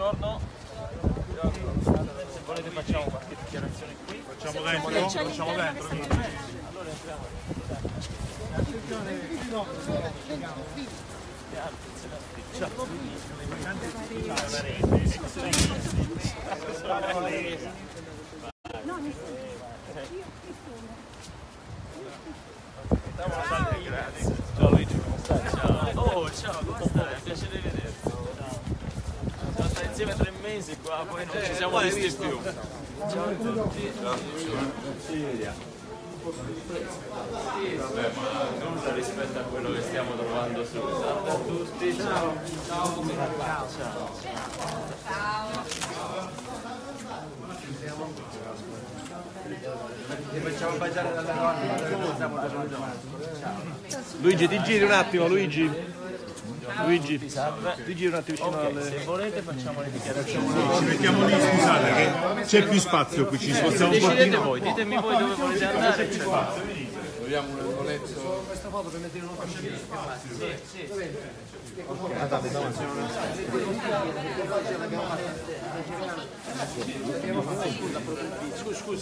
buongiorno. Se volete facciamo qualche dichiarazione qui. Facciamo dentro? Facciamo dentro. Allora entriamo. Grazie. Ciao Luigi, come stai? Ciao. Oh, ciao, come stai? Piacere di vederti. Ciao. Siamo stati insieme tre mesi qua, poi non ci siamo visti più. Ciao a tutti. Vabbè, ma nulla rispetto a quello che stiamo trovando su. Salve a tutti, ciao. Ciao. Ciao. Luigi, ti giri un attimo, Luigi. Luigi, giri un attimo alle... se volete facciamo le dichiarazioni. Ci mettiamo lì, scusate, che c'è più spazio qui, ci spostiamo un Decidete pochino. voi, ditemi voi dove volete andare. c'è C'è spazio qui,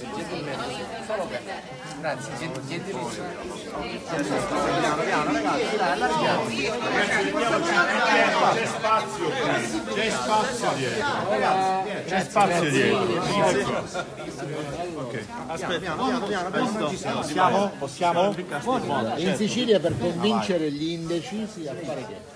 c'è spazio dietro. C'è spazio dietro. Possiamo? Possiamo? in Sicilia per convincere gli indecisi a fare che?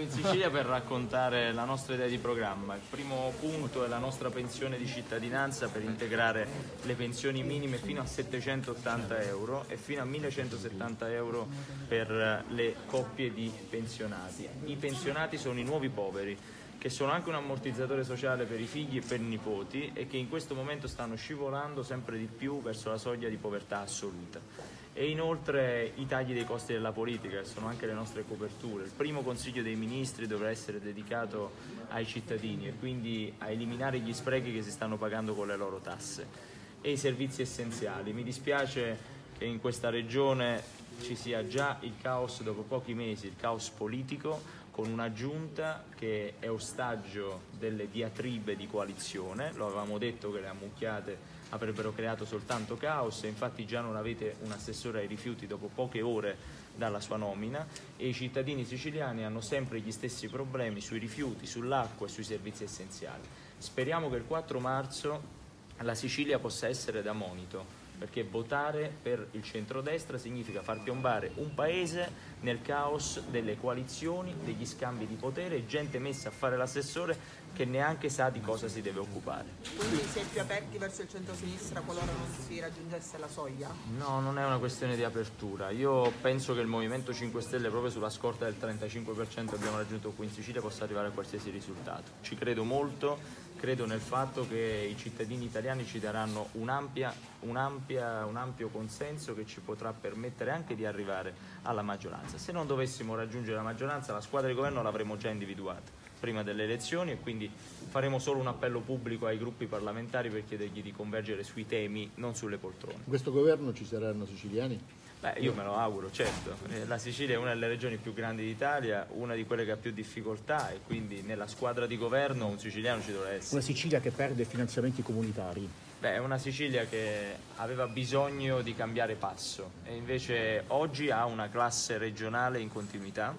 No, io vengo in Sicilia per raccontare la nostra idea di programma. Il primo punto è la nostra pensione di cittadinanza per integrare le pensioni minime fino a 780 euro e fino a 1170 euro per le coppie di pensionati. I pensionati sono i nuovi poveri che sono anche un ammortizzatore sociale per i figli e per i nipoti e che in questo momento stanno scivolando sempre di più verso la soglia di povertà assoluta e inoltre i tagli dei costi della politica, che sono anche le nostre coperture. Il primo Consiglio dei Ministri dovrà essere dedicato ai cittadini e quindi a eliminare gli sprechi che si stanno pagando con le loro tasse e i servizi essenziali. Mi dispiace che in questa regione ci sia già il caos dopo pochi mesi, il caos politico con una giunta che è ostaggio delle diatribe di coalizione, lo avevamo detto che le ammucchiate avrebbero creato soltanto caos infatti già non avete un assessore ai rifiuti dopo poche ore dalla sua nomina e i cittadini siciliani hanno sempre gli stessi problemi sui rifiuti, sull'acqua e sui servizi essenziali. Speriamo che il 4 marzo la Sicilia possa essere da monito perché votare per il centrodestra significa far piombare un paese nel caos delle coalizioni, degli scambi di potere e gente messa a fare l'assessore che neanche sa di cosa si deve occupare. Quindi si è più aperti verso il centro-sinistra qualora non si raggiungesse la soglia? No, non è una questione di apertura. Io penso che il Movimento 5 Stelle, proprio sulla scorta del 35% che abbiamo raggiunto qui in Sicilia, possa arrivare a qualsiasi risultato. Ci credo molto, credo nel fatto che i cittadini italiani ci daranno un'ampia, un'ampia, un ampio consenso che ci potrà permettere anche di arrivare alla maggioranza. Se non dovessimo raggiungere la maggioranza, la squadra di governo l'avremo già individuata prima delle elezioni e quindi faremo solo un appello pubblico ai gruppi parlamentari per chiedergli di convergere sui temi, non sulle poltrone. In questo governo ci saranno siciliani? Beh, io me lo auguro, certo. Eh, La Sicilia è una delle regioni più grandi d'Italia, una di quelle che ha più difficoltà e quindi nella squadra di governo un siciliano ci dovrà essere. Una Sicilia che perde finanziamenti comunitari. Beh, è una Sicilia che aveva bisogno di cambiare passo e invece oggi ha una classe regionale in continuità,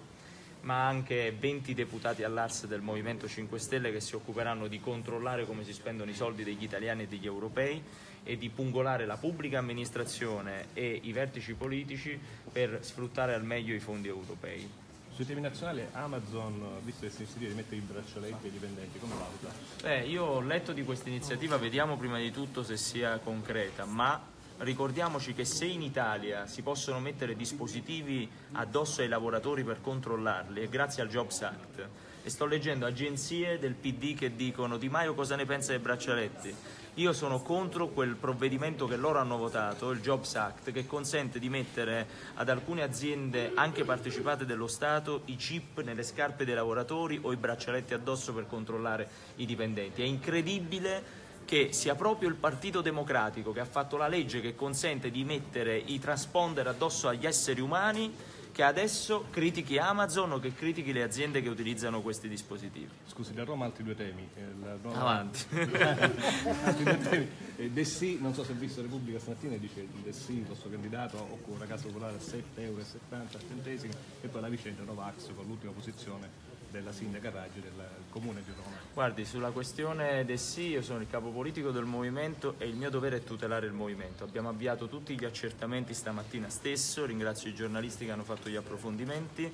ma anche 20 deputati all'ARS del Movimento 5 Stelle che si occuperanno di controllare come si spendono i soldi degli italiani e degli europei e di pungolare la pubblica amministrazione e i vertici politici per sfruttare al meglio i fondi europei. Sui temi nazionali Amazon, visto che si decide di mettere i braccialetti ai dipendenti, come valuta? Beh, io ho letto di questa iniziativa, vediamo prima di tutto se sia concreta, ma ricordiamoci che se in Italia si possono mettere dispositivi addosso ai lavoratori per controllarli, è grazie al Jobs Act. E sto leggendo agenzie del PD che dicono Di Maio cosa ne pensa dei braccialetti? Io sono contro quel provvedimento che loro hanno votato, il Jobs Act, che consente di mettere ad alcune aziende, anche partecipate dello Stato, i chip nelle scarpe dei lavoratori o i braccialetti addosso per controllare i dipendenti. È incredibile che sia proprio il Partito Democratico che ha fatto la legge che consente di mettere i transponder addosso agli esseri umani che adesso critichi Amazon o che critichi le aziende che utilizzano questi dispositivi. Scusi, da Roma altri due temi. Eh, Roma- Avanti. altri due temi. Eh, De Sì, non so se ha visto Repubblica stamattina, dice De Sì, il vostro candidato, occupa una casa popolare a 7,70 euro centesimi e poi la vicenda Novax con l'ultima posizione della sindaca Raggi del comune di Roma. Guardi, sulla questione del sì, io sono il capo politico del movimento e il mio dovere è tutelare il movimento. Abbiamo avviato tutti gli accertamenti stamattina stesso, ringrazio i giornalisti che hanno fatto gli approfondimenti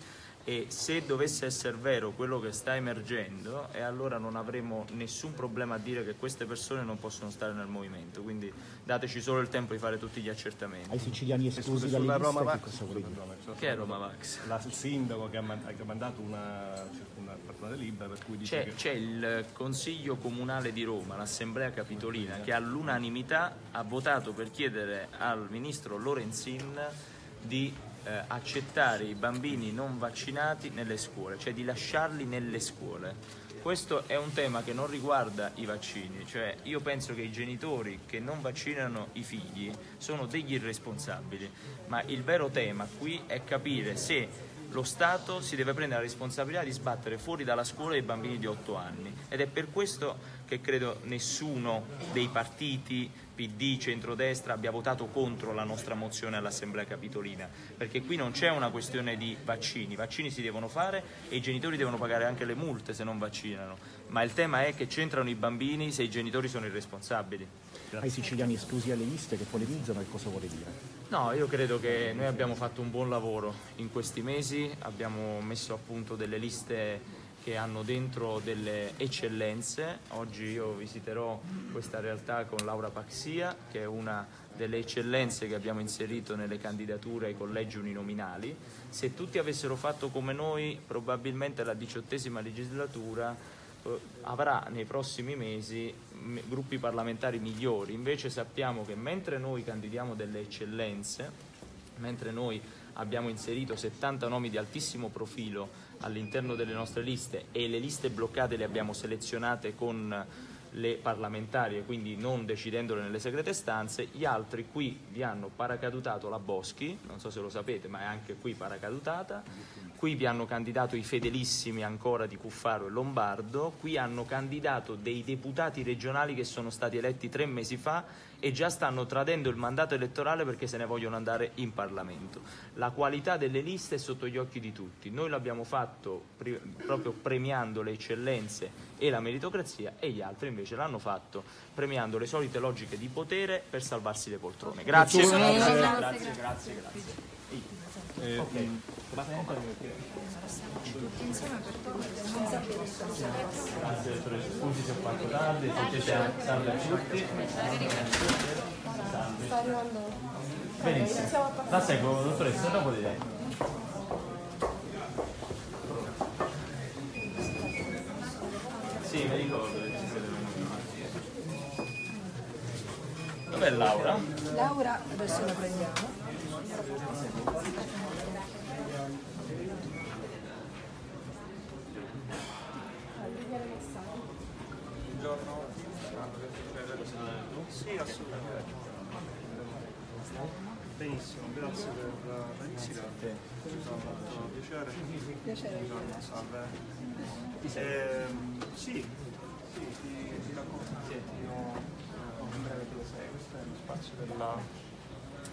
e se dovesse essere vero quello che sta emergendo, e allora non avremo nessun problema a dire che queste persone non possono stare nel movimento, quindi dateci solo il tempo di fare tutti gli accertamenti. Ai siciliani esclusi dalle liste, Roma che Vax, cioè, Che è Roma Vax? la- il sindaco che ha, man- che ha mandato una, una personale libera per cui dice C'è, che c'è il Consiglio Comunale di Roma, l'Assemblea Capitolina, che all'unanimità ha votato per chiedere al Ministro Lorenzin di eh, accettare i bambini non vaccinati nelle scuole, cioè di lasciarli nelle scuole. Questo è un tema che non riguarda i vaccini, cioè io penso che i genitori che non vaccinano i figli sono degli irresponsabili, ma il vero tema qui è capire se lo Stato si deve prendere la responsabilità di sbattere fuori dalla scuola i bambini di 8 anni ed è per questo che credo nessuno dei partiti PD, centrodestra abbia votato contro la nostra mozione all'Assemblea Capitolina, perché qui non c'è una questione di vaccini, i vaccini si devono fare e i genitori devono pagare anche le multe se non vaccinano, ma il tema è che c'entrano i bambini se i genitori sono irresponsabili. Ai siciliani esclusi dalle liste che polemizzano, che cosa vuole dire? No, io credo che noi abbiamo fatto un buon lavoro in questi mesi, abbiamo messo a punto delle liste che hanno dentro delle eccellenze. Oggi io visiterò questa realtà con Laura Paxia, che è una delle eccellenze che abbiamo inserito nelle candidature ai collegi uninominali. Se tutti avessero fatto come noi, probabilmente la diciottesima legislatura eh, avrà nei prossimi mesi gruppi parlamentari migliori. Invece sappiamo che mentre noi candidiamo delle eccellenze, mentre noi abbiamo inserito 70 nomi di altissimo profilo all'interno delle nostre liste e le liste bloccate le abbiamo selezionate con le parlamentari e quindi non decidendole nelle segrete stanze, gli altri qui vi hanno paracadutato la Boschi, non so se lo sapete, ma è anche qui paracadutata, qui vi hanno candidato i fedelissimi ancora di Cuffaro e Lombardo, qui hanno candidato dei deputati regionali che sono stati eletti tre mesi fa e già stanno tradendo il mandato elettorale perché se ne vogliono andare in Parlamento. La qualità delle liste è sotto gli occhi di tutti, noi l'abbiamo fatto pri- proprio premiando le eccellenze e la meritocrazia e gli altri invece l'hanno fatto premiando le solite logiche di potere per salvarsi le poltrone. Grazie, grazie, grazie, grazie. grazie. Grazie dottoressa, scusi se ho fatto tardi, se siete salve a tutti. Salve. Benissimo. La seguo dottoressa, dopo di lei. Sì, mi ricordo che ci venuti. Dov'è Laura? Laura, adesso la prendiamo. Sì, assolutamente. Benissimo, grazie per la visita. Mi fa molto piacere. Piacere. Buongiorno, salve. Ehm, sì, sì, ti, ti racconto un attimo eh, in breve dove sei. Questo è lo spazio della,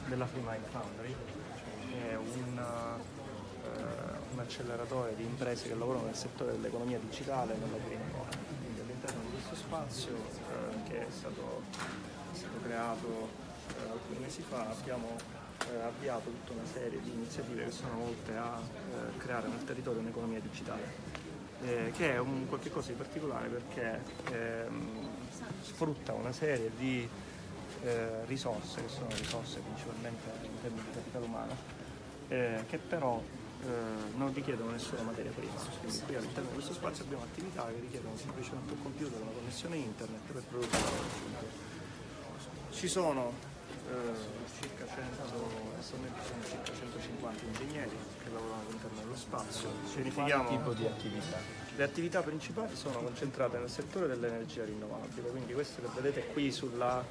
della Free Mind Foundry, che è un, eh, un acceleratore di imprese che lavorano nel settore dell'economia digitale e economy. Quindi all'interno di questo spazio eh, che è stato creato eh, alcuni mesi fa abbiamo eh, avviato tutta una serie di iniziative che sono volte a eh, creare nel territorio un'economia digitale, eh, che è un qualche cosa di particolare perché ehm, sfrutta una serie di eh, risorse, che sono risorse principalmente in termini di capitale umano, eh, che però non richiedono nessuna materia prima. Quindi qui all'interno di questo spazio abbiamo attività che richiedono semplicemente un computer, una connessione internet per produrre. Ci sono eh, circa 100, attualmente sono circa 150 ingegneri che lavorano all'interno dello spazio. Verifichiamo tipo di attività? le attività principali sono concentrate nel settore dell'energia rinnovabile, quindi questo che vedete qui sulla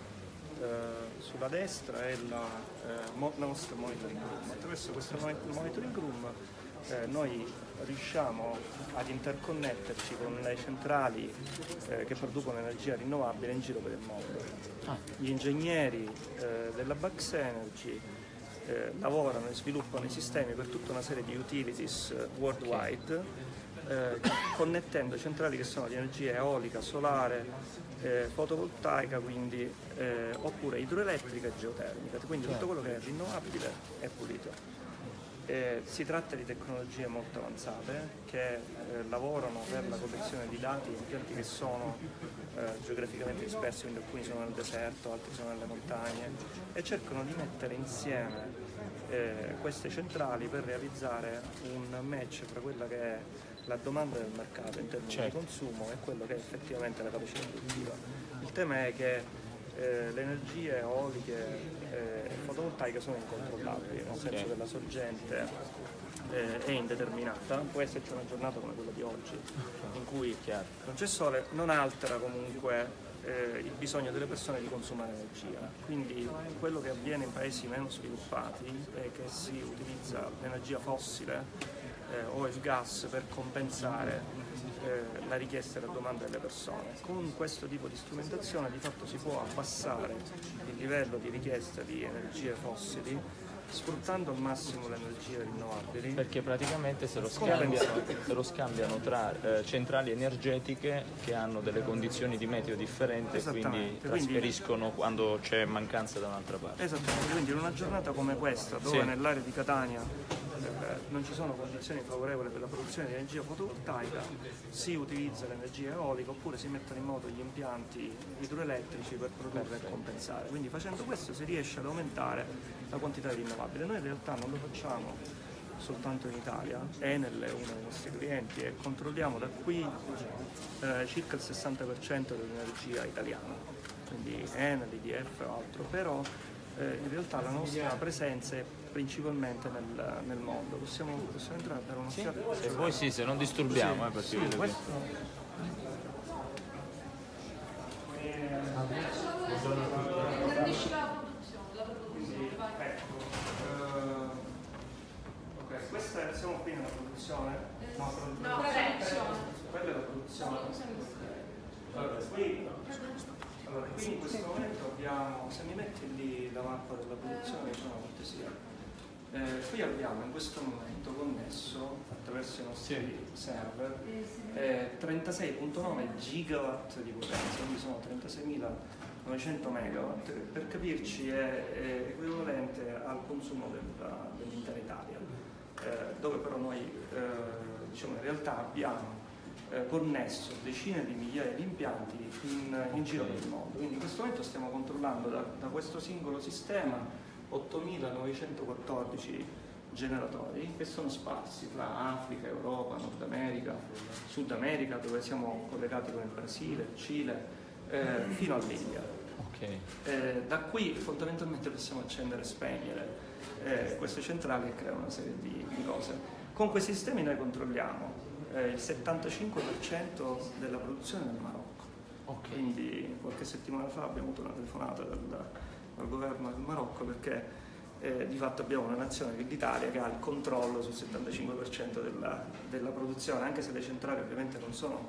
eh, sulla destra è la eh, nostra monitoring room. Attraverso questo mon- monitoring room eh, noi riusciamo ad interconnetterci con le centrali eh, che producono energia rinnovabile in giro per il mondo. Gli ingegneri eh, della Bax Energy eh, lavorano e sviluppano i sistemi per tutta una serie di utilities eh, worldwide, eh, connettendo centrali che sono di energia eolica, solare, fotovoltaica, quindi, oppure idroelettrica e geotermica, quindi tutto quello che è rinnovabile è pulito. Eh, si tratta di tecnologie molto avanzate che eh, lavorano per la collezione di dati in impianti che sono eh, geograficamente dispersi, quindi alcuni sono nel deserto, altri sono nelle montagne e cercano di mettere insieme eh, queste centrali per realizzare un match tra quella che è la domanda del mercato in termini di consumo e quello che è effettivamente la capacità produttiva. Il tema è che eh, le energie eoliche eh, fotovoltaiche sono incontrollabili, nel senso che la sorgente eh, è indeterminata, può esserci una giornata come quella di oggi in cui non c'è sole, non altera comunque eh, il bisogno delle persone di consumare energia. Quindi quello che avviene in paesi meno sviluppati è che si utilizza l'energia fossile eh, o il gas per compensare eh, la richiesta e la domanda delle persone. Con questo tipo di strumentazione di fatto si può abbassare livello di richiesta di energie fossili sfruttando al massimo le energie rinnovabili. Perché praticamente se lo scambiano, se lo scambiano tra eh, centrali energetiche che hanno delle condizioni di meteo differenti e quindi Esattamente, quindi- trasferiscono quando c'è mancanza da un'altra parte. Esattamente, quindi in una giornata come questa, dove Sì. nell'area di Catania eh, non ci sono condizioni favorevoli per la produzione di energia fotovoltaica, si utilizza l'energia eolica oppure si mettono in moto gli impianti idroelettrici per produrre e compensare. Quindi facendo questo si riesce ad aumentare la quantità di rinnovabile. Noi in realtà non lo facciamo soltanto in Italia, Enel è uno dei nostri clienti e controlliamo da qui eh, circa il 60% dell'energia italiana, quindi Enel, IDF o altro, però eh, in realtà la nostra presenza è principalmente nel, nel mondo. Possiamo, possiamo entrare a dare un'occhiata? Se voi sì, se non disturbiamo, eh, perché vedo che- Questo Ecco, eh, ok, questa è, siamo qui nella produzione? No, produzione. Quella è la produzione. Allora, qui, allora, qui in questo momento abbiamo, se mi metti lì la mappa della produzione, facciamo una cortesia. Eh, qui abbiamo in questo momento connesso attraverso i nostri server eh, 36.9 gigawatt di potenza, quindi sono 36.900 megawatt, per capirci è, è equivalente al consumo dell'intera Italia, eh, dove però noi eh, diciamo in realtà abbiamo eh, connesso decine di migliaia di impianti in, in giro per il mondo. Quindi in questo momento stiamo controllando da, da questo singolo sistema 8.914 generatori che sono sparsi tra Africa, Europa, Nord America, Sud America, dove siamo collegati con il Brasile, il Cile, eh, fino all'India. Ok. Eh, da qui fondamentalmente possiamo accendere e spegnere eh, queste centrali e creare una serie di, di cose. Con questi sistemi noi controlliamo eh, il 75% della produzione nel Marocco. Quindi qualche settimana fa abbiamo avuto una telefonata dal, dal governo del Marocco perché eh, di fatto abbiamo una nazione l'Italia che ha il controllo sul 75% della, della produzione, anche se le centrali ovviamente non sono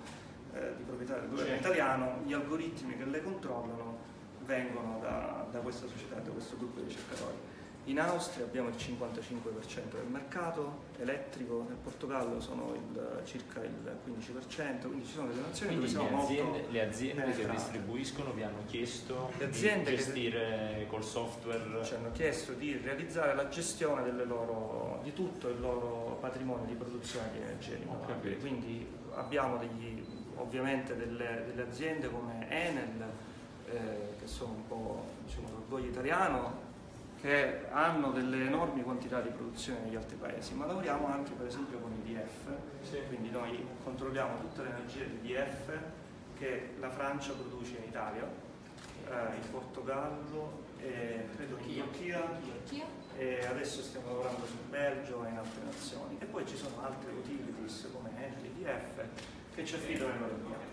eh, di proprietà del governo italiano, gli algoritmi che le controllano vengono da, da questa società, da questo gruppo di ricercatori. In Austria abbiamo il 55% del mercato elettrico, nel Portogallo sono il- circa il 15%, quindi ci sono delle nazioni Quindi dove siamo aziende, molto le aziende che distribuiscono vi hanno chiesto di che- gestire col software? ci hanno chiesto di realizzare la gestione loro- di tutto il loro patrimonio di produzione di energia rinnovabile. Quindi abbiamo degli- ovviamente delle, delle aziende come Enel, eh, che sono un po' diciamo, l'orgoglio italiano, che hanno delle enormi quantità di produzione negli altri paesi, ma lavoriamo anche per esempio con IDF, quindi noi controlliamo tutte le energie di IDF che la Francia produce in Italia, eh, il Portogallo e credo in Turchia. E adesso stiamo lavorando sul Belgio e in altre nazioni. E poi ci sono altre utilities come Enel, IDF che ci affidano impianti.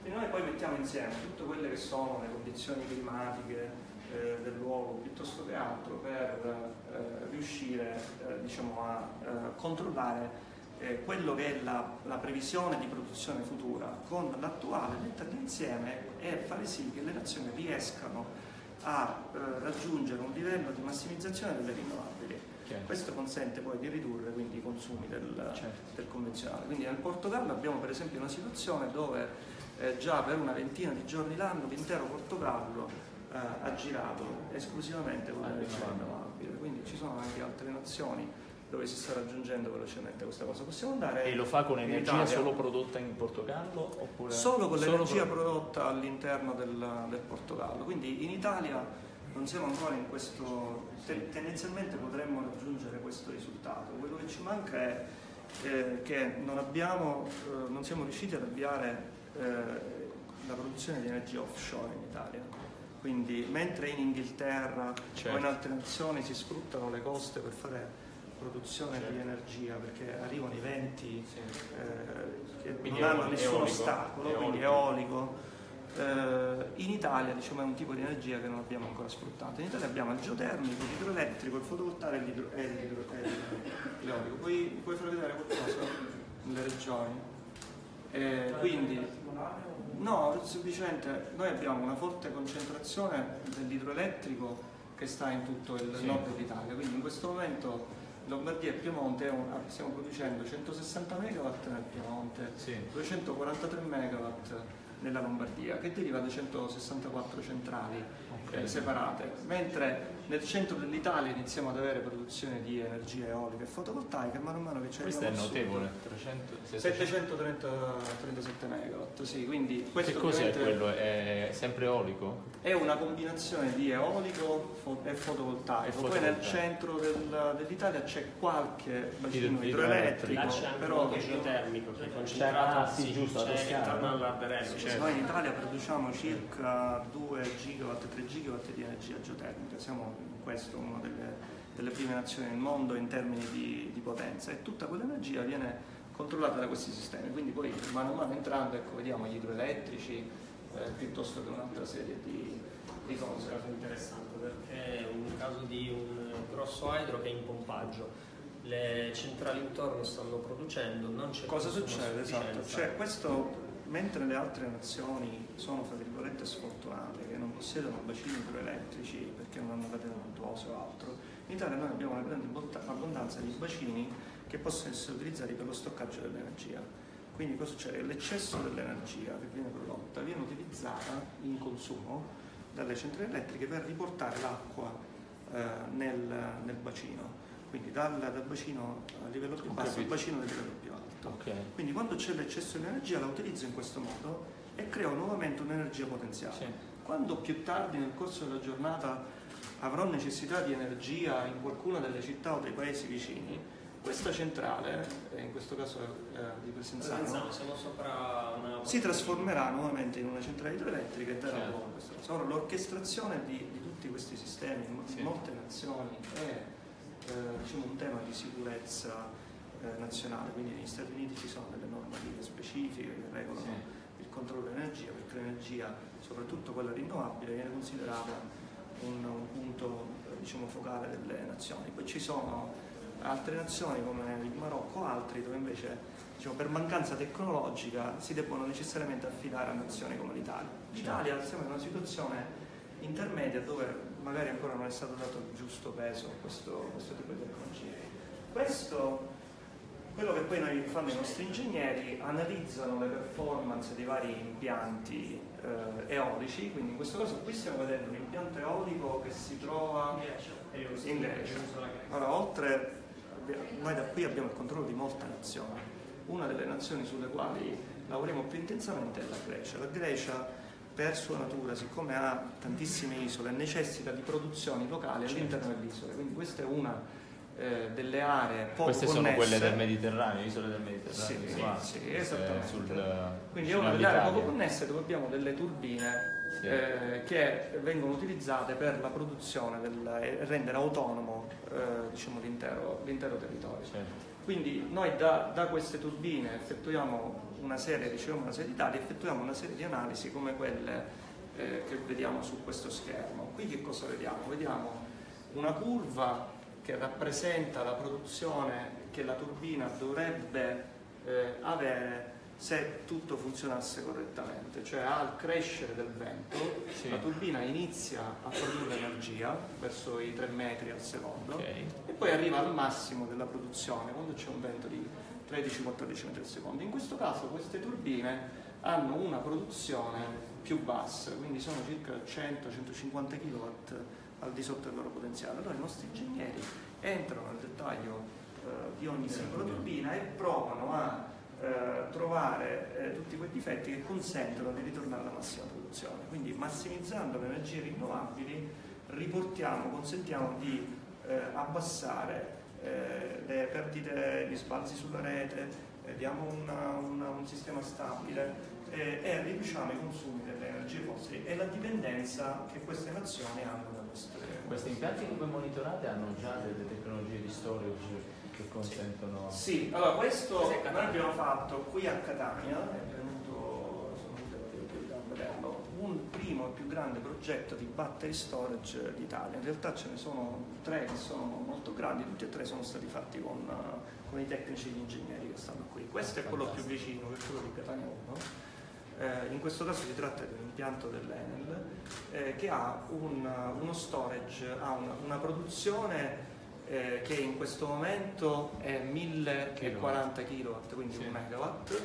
Quindi noi poi mettiamo insieme tutte quelle che sono le condizioni climatiche eh, del luogo piuttosto che altro per eh, riuscire eh, diciamo, a eh, controllare eh, quello che è la, la previsione di produzione futura con l'attuale, metterli insieme e fare sì che le nazioni riescano a eh, raggiungere un livello di massimizzazione delle rinnovabili. Chiaro. Questo consente poi di ridurre quindi i consumi del, Certo. del convenzionale. Quindi nel Portogallo abbiamo per esempio una situazione dove eh, già per una ventina di giorni l'anno l'intero Portogallo eh, ha girato esclusivamente con l'energia rinnovabile. Quindi ci sono anche altre nazioni dove si sta raggiungendo velocemente questa cosa. Possiamo andare E lo fa con energia solo prodotta in Portogallo? Oppure Solo con solo l'energia pro- prodotta all'interno del, del Portogallo. Quindi in Italia non siamo ancora in questo, te- tendenzialmente potremmo raggiungere questo risultato. Quello che ci manca è eh, che non, abbiamo, eh, non siamo riusciti ad avviare eh, la produzione di energia offshore in Italia. Quindi mentre in Inghilterra o Certo. in altre nazioni si sfruttano le coste per fare produzione Certo. di energia perché arrivano i venti eh, che Quindi non hanno eolico, nessun eolico, ostacolo, quindi eolico. Eh, in Italia diciamo, è un tipo di energia che non abbiamo ancora sfruttato. In Italia abbiamo il geotermico, l'idroelettrico, il fotovoltaico e l'idro- l'idro- l'eolico. Puoi, puoi far vedere qualcosa nelle regioni? Eh, quindi, no, semplicemente noi abbiamo una forte concentrazione dell'idroelettrico che sta in tutto il Sì. nord dell'Italia, quindi in questo momento Lombardia e Piemonte un- stiamo producendo 160 megawatt nel Piemonte, Sì. 243 megawatt nella Lombardia, che deriva da 164 centrali. Eh, separate, mentre nel centro dell'Italia iniziamo ad avere produzione di energia eolica e fotovoltaica, e mano che ci Questo è notevole. 300, 700. 737 megawatt, sì, quindi questo Che cos'è quello? È sempre eolico? è una combinazione di eolico e fotovoltaico. E Poi nel centro del- dell'Italia c'è qualche bacino Idro- idroelettrico, c'è però anche geotermico che è concentrato ah, sì, giusto, c'è intorno no? all'Arderello. Certo. noi in Italia produciamo circa 2 gigawatt, 3 gigawatt di energia geotermica, siamo in questo una delle, delle prime nazioni nel mondo in termini di, di potenza e tutta quell'energia viene controllata da questi sistemi, quindi poi mano a mano entrando ecco, vediamo gli idroelettrici eh, piuttosto che un'altra serie di, di È un cose. caso interessante perché è un caso di un grosso idro che è in pompaggio. Le centrali intorno stanno producendo, non c'è Cosa succede? Esatto, cioè questo mentre le altre nazioni sono fra virgolette sfortunate che non possiedono bacini idroelettrici perché non hanno catene montuose o altro, in Italia noi abbiamo una grande abbonda- abbondanza di bacini che possono essere utilizzati per lo stoccaggio dell'energia. Quindi cosa succede? L'eccesso dell'energia che viene prodotta viene utilizzata in consumo dalle centrali elettriche per riportare l'acqua eh, nel, nel bacino. Quindi dal, dal bacino a livello più basso al bacino a livello più alto. Ok. Quindi quando c'è l'eccesso di energia la utilizzo in questo modo e creo nuovamente un'energia potenziale. Sì. Quando più tardi nel corso della giornata avrò necessità di energia in qualcuna delle città o dei paesi vicini, questa centrale, eh, in questo caso eh, di Presenzano, Presenzano, siamo sopra una... si trasformerà nuovamente in una centrale idroelettrica e darà Certo. questa cosa. Ora, l'orchestrazione di, di tutti questi sistemi in Sì. molte nazioni è eh, diciamo, un tema di sicurezza eh, nazionale, quindi negli Stati Uniti ci sono delle normative specifiche che regolano il controllo dell'energia, perché l'energia, soprattutto quella rinnovabile, viene considerata un, un punto eh, diciamo, focale delle nazioni. Poi ci sono altre nazioni come il Marocco, altri dove invece diciamo, per mancanza tecnologica si debbono necessariamente affidare a nazioni come l'Italia. L'Italia siamo in una situazione intermedia dove magari ancora non è stato dato il giusto peso a questo, questo tipo di tecnologia. Questo, quello che poi noi fanno i nostri ingegneri, analizzano le performance dei vari impianti eh, eolici, quindi in questo caso qui stiamo vedendo un impianto eolico che si trova in Grecia. Allora, oltre, noi da qui abbiamo il controllo di molte nazioni. Una delle nazioni sulle quali lavoriamo più intensamente è la Grecia. La Grecia, per sua natura, siccome ha tantissime isole, necessita di produzioni locali all'interno delle isole. Quindi questa è una eh, delle aree poco Queste sono connesse. quelle del Mediterraneo, isole del Mediterraneo. Sì, qua, sì, eh, esattamente. sul- Quindi è una delle aree poco connesse dove abbiamo delle turbine Sì. eh, che vengono utilizzate per la produzione e rendere autonomo eh, diciamo, l'intero, l'intero territorio. Certo. Quindi noi da, da queste turbine effettuiamo una serie, riceviamo una serie di dati, effettuiamo una serie di analisi come quelle eh, che vediamo su questo schermo. Qui che cosa vediamo? Vediamo una curva che rappresenta la produzione che la turbina dovrebbe eh, avere se tutto funzionasse correttamente, cioè al crescere del vento Sì. la turbina inizia a produrre energia verso i 3 metri al secondo Ok. e poi arriva al massimo della produzione quando c'è un vento di 13-14 metri al secondo. In questo caso queste turbine hanno una produzione più bassa, quindi sono circa 100-150 kW al di sotto del loro potenziale. Allora i nostri ingegneri entrano nel dettaglio eh, di ogni singola turbina e provano a eh, trovare eh, tutti quei difetti che consentono di ritornare alla massima produzione. Quindi massimizzando le energie rinnovabili riportiamo, consentiamo di eh, abbassare eh, le perdite, gli sbalzi sulla rete, eh, diamo una- una- un sistema stabile e riduciamo i consumi delle energie fossili e la dipendenza che queste nazioni hanno Questi impianti che voi monitorate hanno già delle tecnologie di storage che consentono... Sì, allora questo noi abbiamo fatto qui a Catania, è venuto, sono venuto a vederlo, un primo e più grande progetto di battery storage d'Italia. In realtà ce ne sono tre che sono molto grandi, tutti e tre sono stati fatti con, eh, con i tecnici e gli ingegneri che stanno qui. Questo è quello più vicino, che è quello di Catania 1. Eh, in questo caso si tratta di un impianto dell'Enel eh, che ha un- uno storage, ha una, una produzione eh, che in questo momento è 1040 kW, quindi Sì. un megawatt,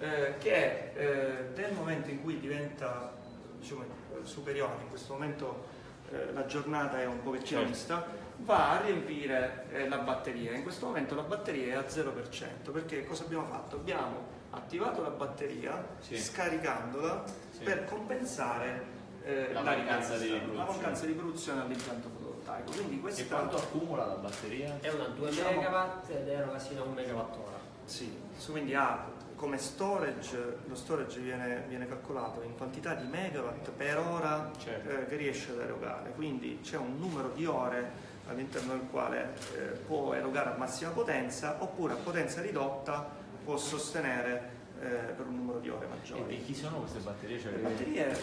eh, che eh, nel momento in cui diventa diciamo, superiore, in questo momento eh, la giornata è un pochettino Certo. mista, va a riempire eh, la batteria. In questo momento la batteria è a 0%, perché cosa abbiamo fatto? Abbiamo attivato la batteria Sì. scaricandola Sì. per compensare eh, La mancanza di la produzione. mancanza di produzione all'impianto fotovoltaico. Quindi E questa quanto accumula la batteria? È una 2 Diciamo- megawatt ed eroga sino a 1 megawattora. Sì, quindi ha come storage, lo storage viene, viene calcolato in quantità di megawatt per ora Certo. eh, che riesce ad erogare, quindi c'è un numero di ore all'interno del quale eh, può erogare a massima potenza oppure a potenza ridotta può sostenere eh, per un numero di ore E maggiore. di chi sono queste batterie? Cioè, Le batterie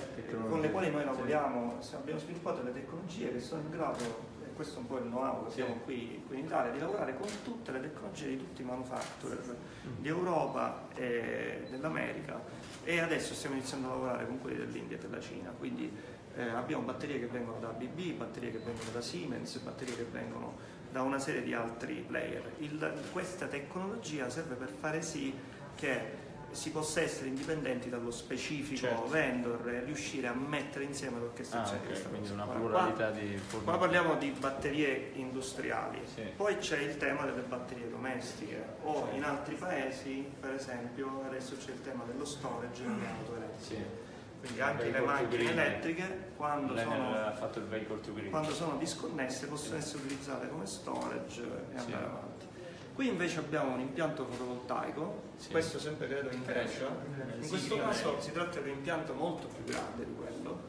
con le quali noi lavoriamo, abbiamo sviluppato delle tecnologie che sono in grado, e questo è un po' il know-how che Sì. abbiamo qui, qui in Italia, di lavorare con tutte le tecnologie di tutti i manufacturer Mm. di Europa e dell'America e adesso stiamo iniziando a lavorare con quelli dell'India e della Cina, quindi eh, abbiamo batterie che vengono da ABB, batterie che vengono da Siemens, batterie che vengono da una serie di altri player. Il- questa tecnologia serve per fare sì che si possa essere indipendenti dallo specifico Certo. vendor e riuscire a mettere insieme l'orchestrazione Ah, di ok, questa quindi cosa. una pluralità qua- di Qua fornitori. parliamo di batterie industriali, Sì. poi c'è il tema delle batterie domestiche o in altri paesi, per esempio, adesso c'è il tema dello storage nelle auto elettriche. Sì. Quindi anche le macchine elettriche quando sono, quando sono disconnesse possono essere utilizzate come storage e Sì. andare avanti. Qui invece abbiamo un impianto fotovoltaico, Sì. questo sempre credo in Grecia, in questo caso si tratta di un impianto molto più grande di quello,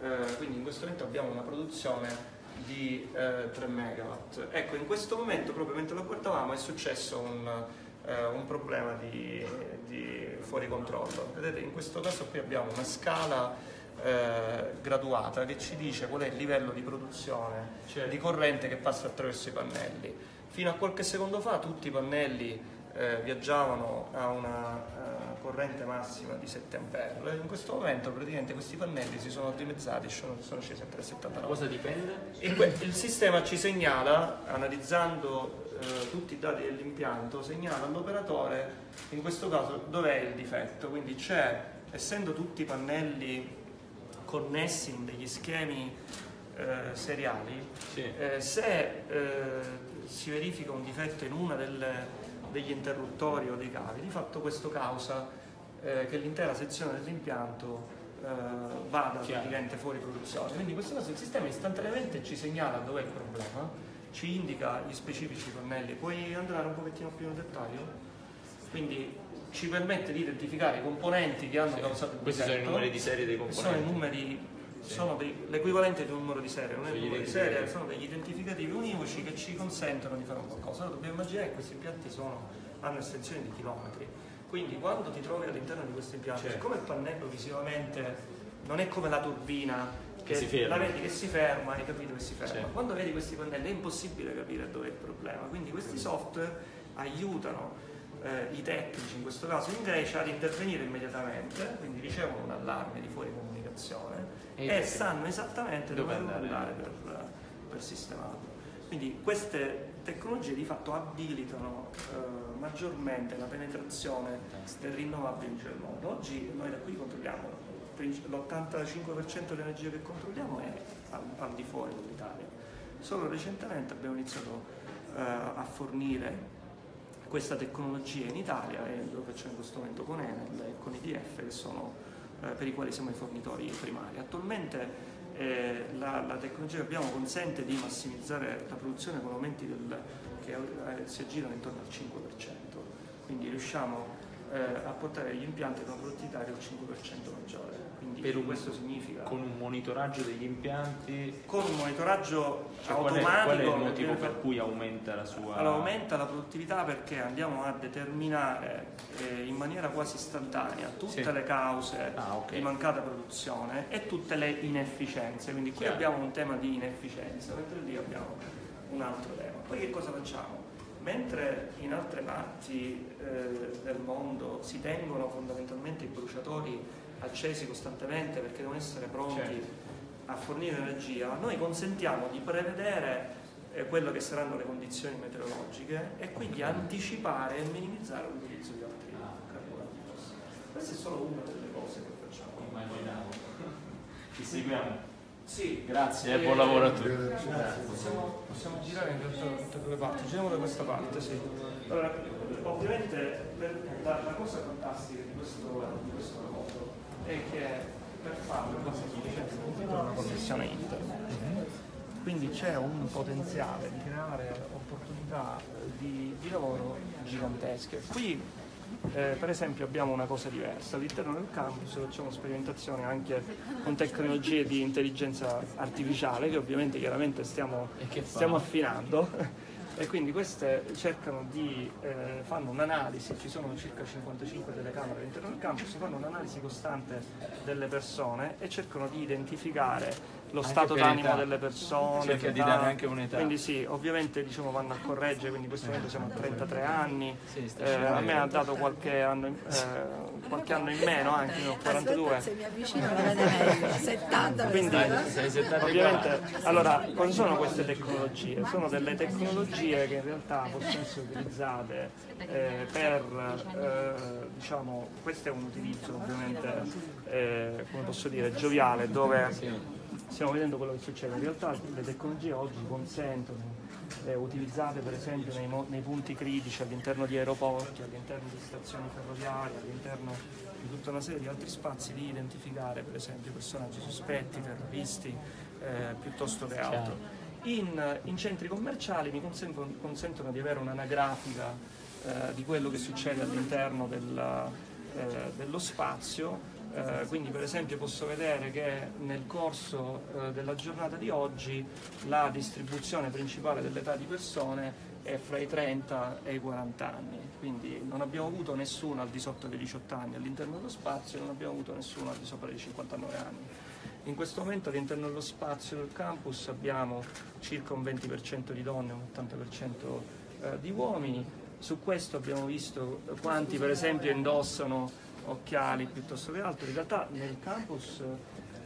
eh, quindi in questo momento abbiamo una produzione di eh, 3 megawatt. Ecco, in questo momento, proprio mentre lo guardavamo, è successo un, eh, un problema di, di fuori controllo. Vedete, in questo caso qui abbiamo una scala eh, graduata che ci dice qual è il livello di produzione Certo. di corrente che passa attraverso i pannelli. Fino a qualche secondo fa tutti i pannelli eh, viaggiavano a una eh, corrente massima di 7 A. In questo momento praticamente questi pannelli si sono dimezzati, sono, sono scesi a 3,79. Cosa dipende? E il sistema ci segnala, analizzando eh, tutti i dati dell'impianto, segnala all'operatore, in questo caso, dov'è il difetto. Quindi c'è, essendo tutti i pannelli connessi in degli schemi eh, seriali, Sì. eh, se eh, si verifica un difetto in uno degli interruttori o dei cavi, di fatto questo causa eh, che l'intera sezione dell'impianto eh, vada praticamente fuori produzione. Quindi in questo caso il sistema istantaneamente ci segnala dov'è il problema, ci indica gli specifici pannelli. Puoi andare un pochettino più nel dettaglio? Quindi ci permette di identificare i componenti che hanno Sì. causato il Questi sono i numeri di serie dei Sono i componenti. numeri, sono dei- l'equivalente di un numero di serie, non è Sono un gli numero di serie, sono degli identificativi univoci che ci consentono di fare un qualcosa. Allora dobbiamo immaginare che questi impianti sono- hanno estensioni di chilometri. Quindi quando ti trovi all'interno di questo impianto, Certo. siccome il pannello visivamente non è come la turbina che, si ferma. la vedi che si ferma, hai capito che si ferma. Sì. Quando vedi questi pannelli è impossibile capire dove è il problema, quindi questi software aiutano eh, i tecnici, in questo caso in Grecia, ad intervenire immediatamente, quindi ricevono un allarme di fuori comunicazione E- e, sanno esattamente dove dove, andare. andare per, per sistemarlo. Quindi queste tecnologie di fatto abilitano eh, maggiormente la penetrazione del rinnovabile in mondo. Oggi noi da qui controlliamo l'85% dell'energia che controlliamo è al, al di fuori dell'Italia. Solo recentemente abbiamo iniziato eh, a fornire questa tecnologia in Italia e lo facciamo in questo momento con Enel e con IDF che sono, eh, per i quali siamo i fornitori primari. Attualmente eh, la, la tecnologia che abbiamo consente di massimizzare la produzione con aumenti del- che eh, si aggirano intorno al 5%, quindi riusciamo eh, a portare gli impianti ad una produttività del 5% maggiore. Quindi questo significa Con un monitoraggio degli impianti, con un monitoraggio cioè, qual, è, automatico qual è il motivo per cui aumenta la sua... allora, aumenta la produttività perché andiamo a determinare eh, in maniera quasi istantanea tutte Sì. le cause Ah, ok. di mancata produzione e tutte le inefficienze. Quindi qui Chiaro. abbiamo un tema di inefficienza, mentre lì abbiamo un altro tema. Poi che cosa facciamo? Mentre in altre parti eh, del mondo si tengono fondamentalmente i bruciatori accesi costantemente perché devono essere pronti Certo. a fornire energia, noi consentiamo di prevedere eh, quello che saranno le condizioni meteorologiche e quindi anticipare e minimizzare l'utilizzo di altri carburanti fossili. Questa è solo una delle cose che facciamo. Immaginavo. Ci seguiamo. Sì, Grazie Eh, buon lavoro a tutti. Possiamo, possiamo girare in realtà da tutte due le parti, giriamo da questa parte, sì. Allora, ovviamente la, la cosa fantastica di questo, di questo lavoro è che per farlo dice? una connessione internet. Quindi c'è un potenziale di creare opportunità di, di lavoro gigantesche. Qui eh, per esempio abbiamo una cosa diversa, all'interno del campus facciamo sperimentazioni anche con tecnologie di intelligenza artificiale che ovviamente chiaramente stiamo, stiamo affinando e quindi queste cercano di, eh, fanno un'analisi, ci sono circa 55 telecamere all'interno del campus, fanno un'analisi costante delle persone e cercano di identificare lo Anche stato per d'animo età. delle persone. Cerca di dare anche un'età. Quindi sì, ovviamente diciamo, vanno a correggere, quindi in questo momento siamo a 33 anni, Sì, eh, a me ha dato qualche anno, in- eh, qualche anno in meno, anche io ho 42. Aspetta, se mi avvicino la vede meglio. 70 Quindi questa, Sei 74. ovviamente, allora, cosa sono queste tecnologie? Sono delle tecnologie che in realtà possono essere utilizzate eh, per, eh, diciamo, questo è un utilizzo ovviamente, eh, come posso dire, gioviale, dove stiamo vedendo quello che succede. In realtà le tecnologie oggi consentono, eh, utilizzate per esempio nei, nei punti critici all'interno di aeroporti, all'interno di stazioni ferroviarie, all'interno di tutta una serie di altri spazi, di identificare per esempio personaggi sospetti, terroristi, eh, piuttosto che altro. In, in centri commerciali mi consentono, consentono di avere un'anagrafica eh, di quello che succede all'interno della- eh, dello spazio. Eh, quindi per esempio posso vedere che nel corso eh, della giornata di oggi la distribuzione principale dell'età di persone è fra i 30 e i 40 anni, quindi non abbiamo avuto nessuno al di sotto dei 18 anni all'interno dello spazio e non abbiamo avuto nessuno al di sopra dei 59 anni. In questo momento all'interno dello spazio del campus abbiamo circa un 20% di donne e un 80% eh, di uomini. Su questo abbiamo visto quanti per esempio indossano occhiali piuttosto che altro. In realtà nel campus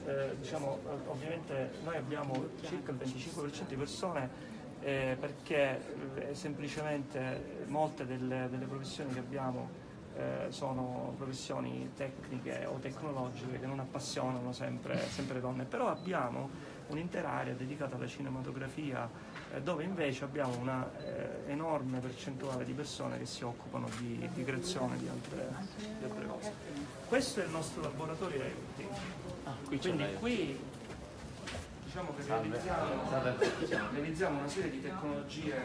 eh, diciamo, ovviamente noi abbiamo circa il 25% di persone eh, perché eh, semplicemente molte delle, delle professioni che abbiamo eh, sono professioni tecniche o tecnologiche che non appassionano sempre, sempre donne, però abbiamo un'intera area dedicata alla cinematografia eh, dove invece abbiamo una eh, enorme percentuale di persone che si occupano di, di creazione di altre, di altre cose. Questo è il nostro laboratorio IoT. Ah, qui Quindi qui diciamo che realizziamo, Salve. realizziamo una serie di tecnologie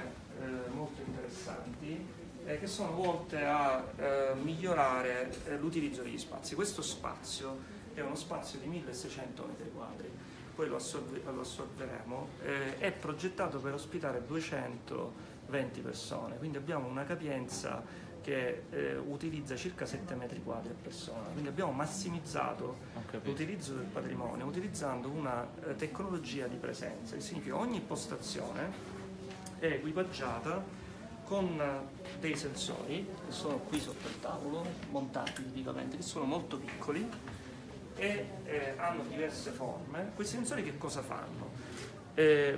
eh, molto interessanti eh, che sono volte a eh, migliorare l'utilizzo degli spazi. Questo spazio è uno spazio di 1600 metri quadri, poi lo, assorbe- lo assorberemo, eh, è progettato per ospitare 220 persone, quindi abbiamo una capienza che eh, utilizza circa 7 metri quadri a persona, quindi abbiamo massimizzato l'utilizzo del patrimonio utilizzando una eh, tecnologia di presenza, che significa ogni postazione è equipaggiata con eh, dei sensori che sono qui sotto il tavolo, montati tipicamente, che sono molto piccoli e eh, hanno diverse forme. Questi sensori che cosa fanno? Eh,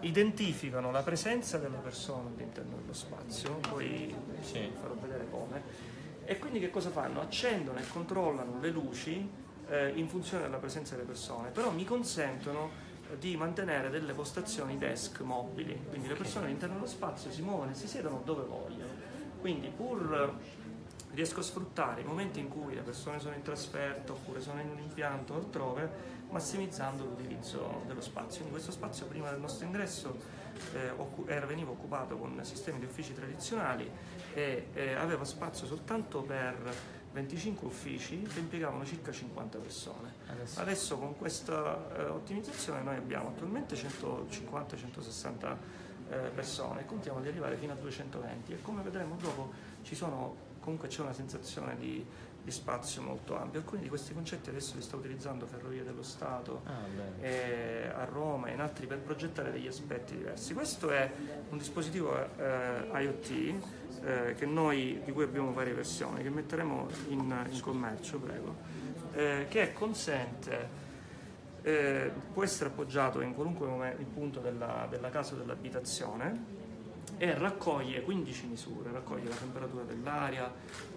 identificano la presenza della persona all'interno dello spazio, poi Sì. farò vedere come, e quindi che cosa fanno? Accendono e controllano le luci eh, in funzione della presenza delle persone, però mi consentono di mantenere delle postazioni desk mobili, quindi le persone all'interno dello spazio si muovono e si siedono dove vogliono. Quindi pur riesco a sfruttare i momenti in cui le persone sono in trasferta oppure sono in un impianto o altrove, massimizzando l'utilizzo dello spazio. Quindi questo spazio prima del nostro ingresso eh, era- veniva occupato con sistemi di uffici tradizionali e eh, aveva spazio soltanto per 25 uffici che impiegavano circa 50 persone. Adesso- Adesso con questa eh, ottimizzazione noi abbiamo attualmente 150-160 eh, persone e contiamo di arrivare fino a 220 e come vedremo dopo ci sono, comunque c'è una sensazione di, di spazio molto ampio. Alcuni di questi concetti adesso li sta utilizzando Ferrovie dello Stato Ah, eh, a Roma e in altri per progettare degli aspetti diversi. Questo è un dispositivo eh, IoT eh, che noi, di cui abbiamo varie versioni, che metteremo in, in commercio, prego, eh, che consente, eh, può essere appoggiato in qualunque punto della, della casa o dell'abitazione e raccoglie 15 misure, raccoglie la temperatura dell'aria,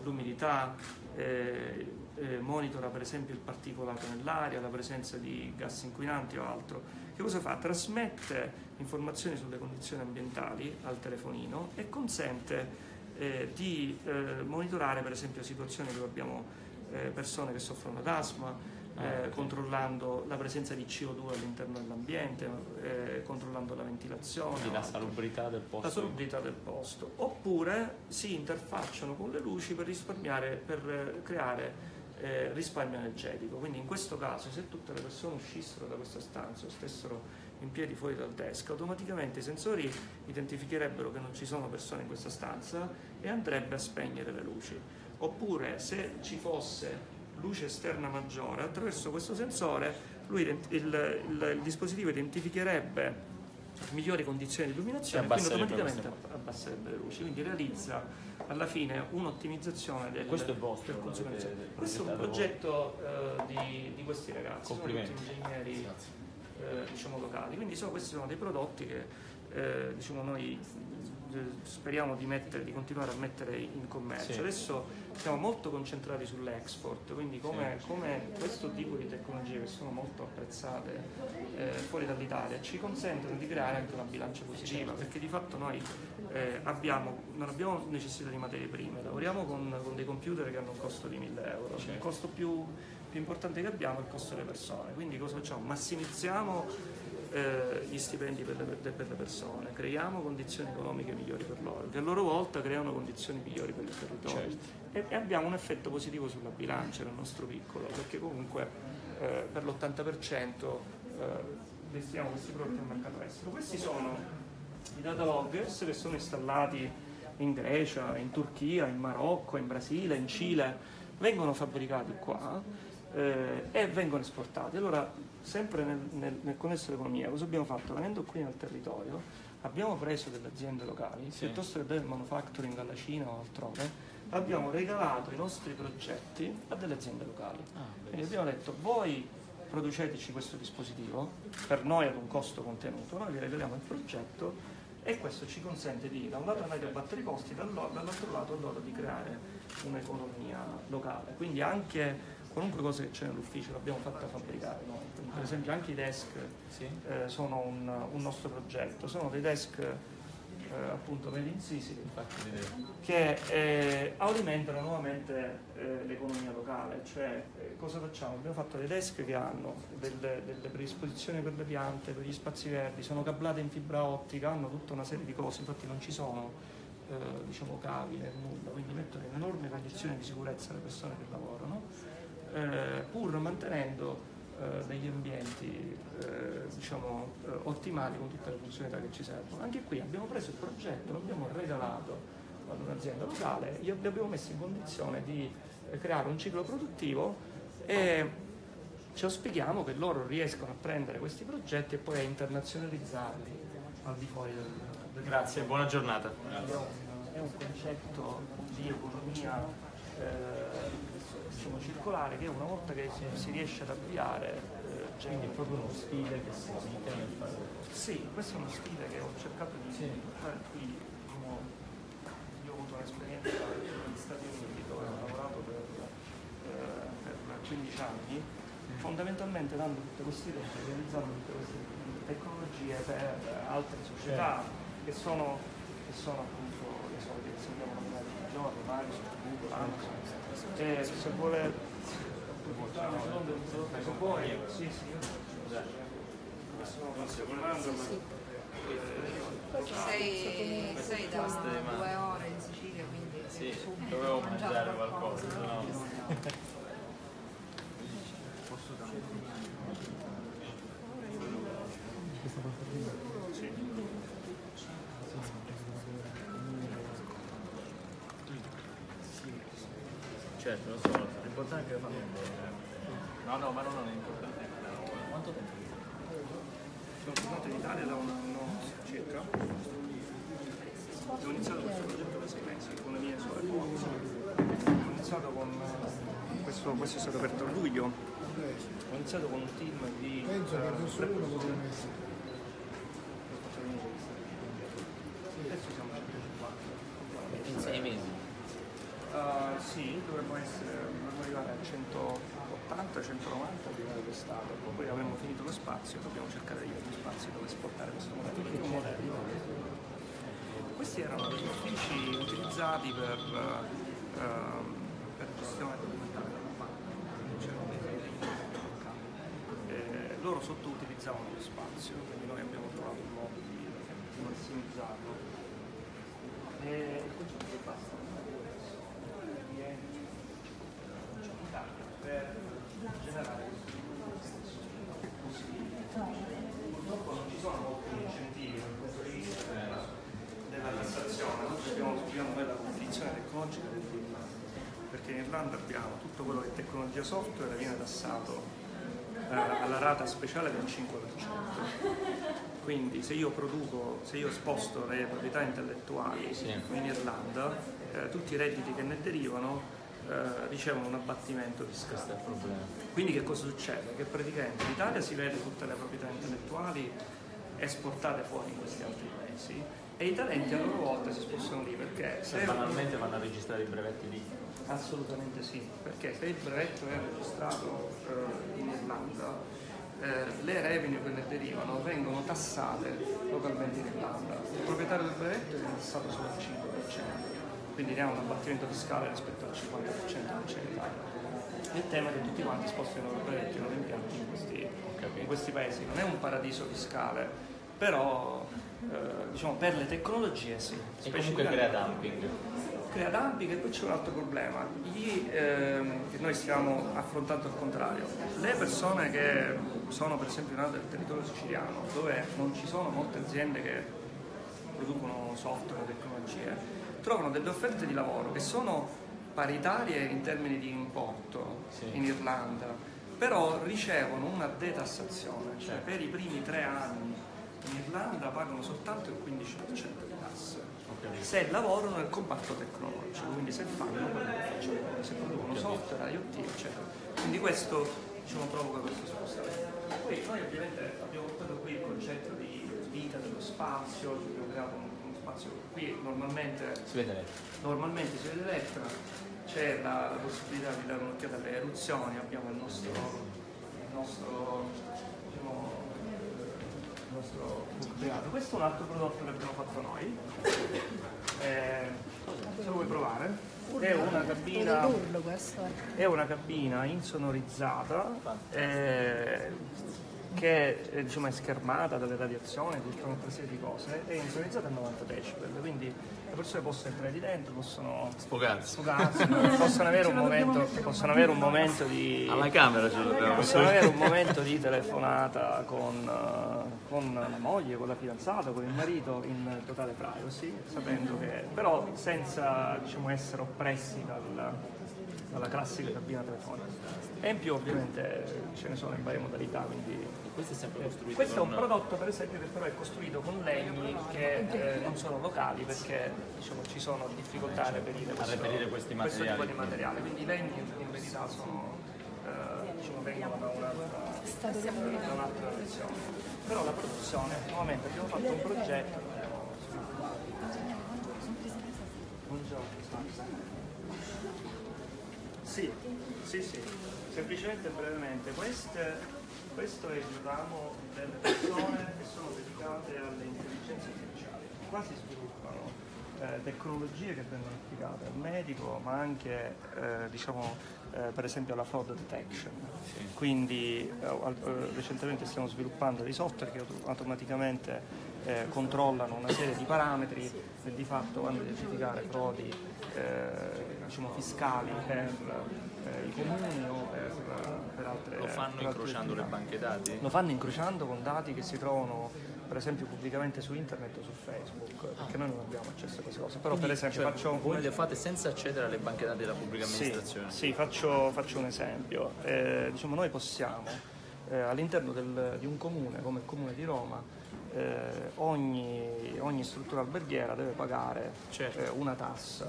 l'umidità, eh, eh, monitora per esempio il particolato nell'aria, la presenza di gas inquinanti o altro. Che cosa fa? Trasmette informazioni sulle condizioni ambientali al telefonino e consente eh, di eh, monitorare per esempio situazioni dove abbiamo eh, persone che soffrono d'asma, eh, controllando la presenza di CO2 all'interno dell'ambiente, eh, controllando la ventilazione. Quindi la salubrità del posto. la salubrità del posto, oppure si interfacciano con le luci per risparmiare, per eh, creare eh, risparmio energetico. Quindi in questo caso se tutte le persone uscissero da questa stanza o stessero in piedi fuori dal desk, automaticamente i sensori identificherebbero che non ci sono persone in questa stanza e andrebbe a spegnere le luci. Oppure se ci fosse luce esterna maggiore, attraverso questo sensore lui il, il- il dispositivo identificherebbe migliori condizioni di illuminazione E quindi automaticamente abbasserebbe le luci, quindi realizza alla fine un'ottimizzazione del, Questo è vostro, consumo avete. Questo è un progetto eh, di, di questi ragazzi, sono tutti ingegneri eh, diciamo, locali, quindi sono- questi sono dei prodotti che eh, diciamo, noi speriamo di, mettere, di continuare a mettere in commercio. Sì. Adesso siamo molto concentrati sull'export, quindi come, come questo tipo di tecnologie che sono molto apprezzate eh, fuori dall'Italia ci consentono di creare anche una bilancia positiva, perché di fatto noi eh, abbiamo, non abbiamo necessità di materie prime, lavoriamo con, con dei computer che hanno un costo di 1000 euro, il costo più, più importante che abbiamo è il costo delle persone, quindi cosa facciamo? Massimizziamo eh, gli stipendi per le, per le persone, creiamo condizioni economiche migliori per loro, che a loro volta creano condizioni migliori per il territorio e, e abbiamo un effetto positivo sulla bilancia nel nostro piccolo, perché comunque eh, per l'80% eh, destiniamo questi prodotti al mercato estero. Questi sono i data loggers che sono installati in Grecia, in Turchia, in Marocco, in Brasile, in Cile, vengono fabbricati qua eh, e vengono esportati. Allora, sempre nel, nel, nel connesso all'economia, cosa abbiamo fatto? Venendo qui nel territorio, abbiamo preso delle aziende locali, piuttosto che del manufacturing alla Cina o altrove, abbiamo regalato i nostri progetti a delle aziende locali. Quindi abbiamo detto, voi produceteci questo dispositivo, per noi ad un costo contenuto, noi vi regaliamo il progetto e questo ci consente di da un lato andare a abbattere i costi, dall'altro lato loro di creare un'economia locale. Quindi anche qualunque cosa che c'è nell'ufficio l'abbiamo fatta fabbricare noi. Per esempio anche i desk Sì. eh, sono un, un nostro progetto, sono dei desk eh, appunto made in Sicily che eh, alimentano nuovamente eh, l'economia locale, cioè eh, cosa facciamo? Abbiamo fatto dei desk che hanno delle, delle predisposizioni per le piante, per gli spazi verdi, sono cablate in fibra ottica, hanno tutta una serie di cose, infatti non ci sono eh, diciamo cavi né nulla, quindi mettono in enormi condizioni di sicurezza le persone che lavorano, eh, pur mantenendo eh, degli ambienti eh, diciamo, eh, ottimali con tutte le funzionalità che ci servono. Anche qui abbiamo preso il progetto, l'abbiamo regalato ad un'azienda locale, li abbiamo messo in condizione di eh, creare un ciclo produttivo e ci auspichiamo che loro riescano a prendere questi progetti e poi a internazionalizzarli al di fuori del, del Grazie, buona giornata. è un concetto di economia eh, diciamo, circolare che una volta che si, si riesce ad avviare eh, Quindi è proprio uno stile che si esiste nel fare. sì, questo è uno stile che ho cercato di portare qui. diciamo, io ho avuto un'esperienza negli Stati Uniti dove ho lavorato per, eh, per 15 anni, fondamentalmente dando tutte queste idee, realizzando tutte queste tecnologie per altre società che sono, che sono appunto le solite che sentiamo nominare tutti i giorni, Microsoft, Google, Amazon. E se vuole. Se vuoi, sì, sì, Sei, sei da due ore in Sicilia, quindi Sì, subito dovevo mangiare qualcosa, no... Certo, lo so, l'importante è che lo fanno bene. No, no, ma no, non è importante. Quanto tempo? Sono tornato in Italia da un anno circa. Ho iniziato questo progetto da sei mesi con le mie sorelle. Ho iniziato con questo, questo è stato aperto a luglio. Ho iniziato con un team di Penso che uno con una messa. adesso siamo 150. In sei mesi. Uh, sì, dovremmo essere, dovremmo arrivare a 180, 190 a livello d'estate, poi avremo finito lo spazio, dobbiamo cercare di avere più spazio dove esportare questo modello. perché è un modello. Questi erano degli uffici utilizzati per, eh, ehm, per gestione documentale della banca, c'erano dei eh, loro sottoutilizzavano lo spazio, quindi noi abbiamo trovato un modo di, di massimizzarlo. E il concetto che basta per generare Purtroppo non ci sono molti incentivi dal punto di vista della, della tassazione, noi dobbiamo viviamo noi la competizione tecnologica dell'Irlanda, Irlanda abbiamo tutto quello che è tecnologia software viene tassato eh, alla rata speciale del 5%. Quindi se io produco, se io sposto le proprietà intellettuali in Irlanda, eh, tutti i redditi che ne derivano eh, ricevono un abbattimento fiscale. Quindi che cosa succede? Che praticamente in Italia si vede tutte le proprietà intellettuali esportate fuori in questi altri paesi e i talenti a loro volta si spostano lì perché Se banalmente vanno a registrare i brevetti lì. Assolutamente sì, perché se il brevetto è registrato eh, in Irlanda, eh, le revenue che ne derivano vengono tassate localmente in Irlanda. Il proprietario del brevetto viene tassato solo al 5%, quindi ne ha un abbattimento fiscale rispetto al 50% che c'è in Italia. Il tema è che tutti quanti spostano i loro brevetti, i loro impianti in questi, in questi paesi. Non è un paradiso fiscale, però eh, diciamo per le tecnologie sì. E comunque crea dumping. Crea dumping e poi c'è un altro problema. Gli, ehm, che noi stiamo affrontando al contrario. Le persone che sono per esempio nate nel territorio siciliano dove non ci sono molte aziende che producono software tecnologie trovano delle offerte di lavoro che sono paritarie in termini di importo in Irlanda però ricevono una detassazione cioè per i primi tre anni Irlanda pagano soltanto il 15% di tasse se lavorano nel comparto tecnologico, quindi se fanno quello che facciamo noi, se producono software, IoT, eccetera. Quindi questo diciamo, provoca questo spostamento. Poi noi ovviamente abbiamo portato qui il concetto di vita dello spazio, abbiamo creato un- uno spazio qui normalmente Si vede lei. normalmente si vede l'Etna, c'è la, la possibilità di dare un'occhiata alle eruzioni, abbiamo il nostro, il nostro, il nostro book privato. Questo è un altro prodotto che abbiamo fatto noi, Eh, se lo vuoi provare, è una cabina, questo è. è una cabina insonorizzata, eh, che eh, diciamo, è schermata dalle radiazioni, tutta una serie di cose, è insonorizzata a 90 decibel, quindi le persone possono entrare di dentro, possono Sfogarsi. sfogarsi, possono avere un momento, possono avere un momento di Alla camera ce l'abbiamo. possono avere un momento di telefonata con, eh, con la moglie, con la fidanzata, con il marito in totale privacy, sapendo che però senza diciamo, essere oppressi dal- dalla classica cabina telefonica. E in più ovviamente ce ne sono in varie modalità, quindi Questo è sempre costruito questo è un prodotto per esempio che però è costruito con legni che eh, non sono locali perché diciamo, ci sono difficoltà a reperire, questo, reperire questi questo tipo materiali. di materiale. Quindi i legni in verità sono, eh, diciamo, vengono da un'altra, un'altra direzione. Però la produzione, nuovamente abbiamo fatto un progetto. Buongiorno. Sì, sì, sì. Semplicemente e brevemente, queste, questo è il ramo delle persone che sono dedicate alle intelligenze artificiali. Qua si sviluppano eh, tecnologie che vengono applicate al medico, ma anche eh, diciamo, eh, per esempio alla fraud detection. Quindi eh, eh, recentemente stiamo sviluppando dei software che auto- automaticamente eh, controllano una serie di parametri e di fatto vanno a identificare frodi diciamo, fiscali per i comuni o per, per altre Lo fanno altre incrociando le attività. banche dati? Lo fanno incrociando con dati che si trovano per esempio pubblicamente su internet o su Facebook, perché noi non abbiamo accesso a queste cose. Però per esempio Cioè, faccio voi le fate senza accedere alle banche dati della pubblica sì, amministrazione? sì, faccio, faccio un esempio. Eh, diciamo, noi possiamo eh, all'interno di un comune come il comune di Roma eh, ogni, ogni struttura alberghiera deve pagare Certo. eh, una tassa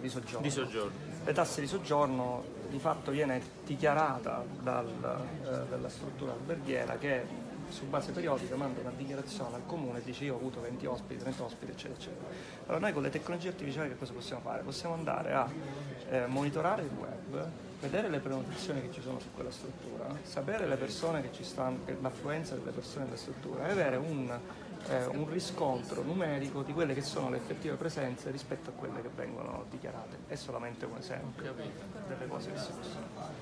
di soggiorno. Di soggiorno. Le tasse di soggiorno di fatto viene dichiarata dal, eh, dalla struttura alberghiera che su base periodica manda una dichiarazione al comune e dice io ho avuto 20 ospiti, 30 ospiti, eccetera, eccetera. Allora noi con le tecnologie artificiali che cosa possiamo fare? Possiamo andare a eh, monitorare il web, vedere le prenotazioni che ci sono su quella struttura, sapere le persone che ci stanno, che- l'affluenza delle persone nella struttura e avere un, eh, un riscontro numerico di quelle che sono le effettive presenze rispetto a quelle che vengono dichiarate. È solamente un esempio delle cose che si possono fare.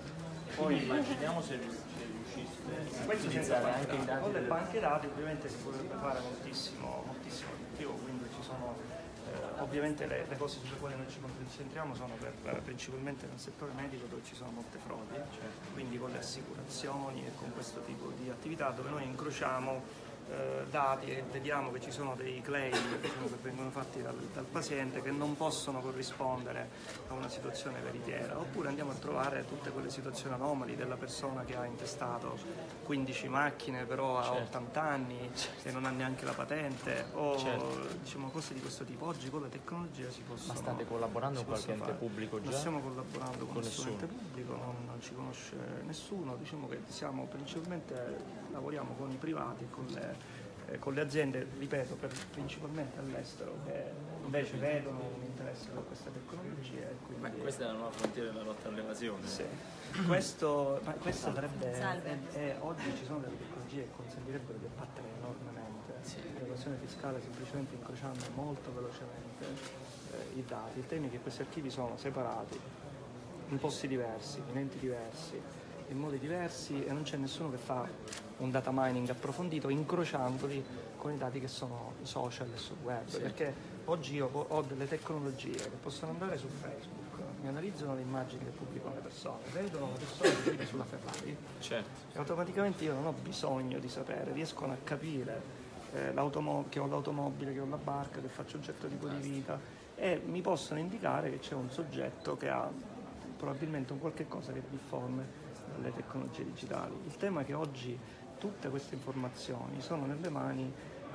Poi immaginiamo se rius- se riusciste a utilizzare anche i dati. Con le banche dati ovviamente si potrebbe fare moltissimo, moltissimo di più, quindi ci sono eh, ovviamente le, le cose sulle quali noi ci concentriamo sono per, eh, principalmente nel settore medico dove ci sono molte frodi, quindi con le assicurazioni e con questo tipo di attività dove noi incrociamo dati e vediamo che ci sono dei claim diciamo, che vengono fatti dal, dal paziente che non possono corrispondere a una situazione veritiera, oppure andiamo a trovare tutte quelle situazioni anomali della persona che ha intestato 15 macchine però ha 80 anni e non ha neanche la patente o diciamo cose di questo tipo. Oggi con la tecnologia si possono Ma state collaborando con qualche ente pubblico Non già? stiamo collaborando con, Con nessun ente pubblico, non, non ci conosce nessuno, diciamo che siamo principalmente lavoriamo con i privati e con le, eh, con le aziende, ripeto, per- principalmente all'estero, che invece vedono un interesse per queste tecnologie. e quindi- Ma questa è la nuova frontiera della lotta all'evasione. sì. Questo, ma questo sarebbe, è- è- oggi ci sono delle tecnologie che consentirebbero di abbattere enormemente l'evasione fiscale semplicemente incrociando molto velocemente eh, i dati. Il tema è che questi archivi sono separati in posti diversi, in enti diversi, in modi diversi e non c'è nessuno che fa un data mining approfondito incrociandoli con i dati che sono social e sul web. Perché oggi io ho delle tecnologie che possono andare su Facebook, mi analizzano le immagini che pubblicano le persone, vedono la persona che vive sulla Ferrari Certo. e automaticamente io non ho bisogno di sapere, riescono a capire eh, che ho l'automobile, che ho la barca, che faccio un certo tipo di vita e mi possono indicare che c'è un soggetto che ha probabilmente un qualche cosa che è difforme dalle tecnologie digitali. Il tema è che oggi tutte queste informazioni sono nelle mani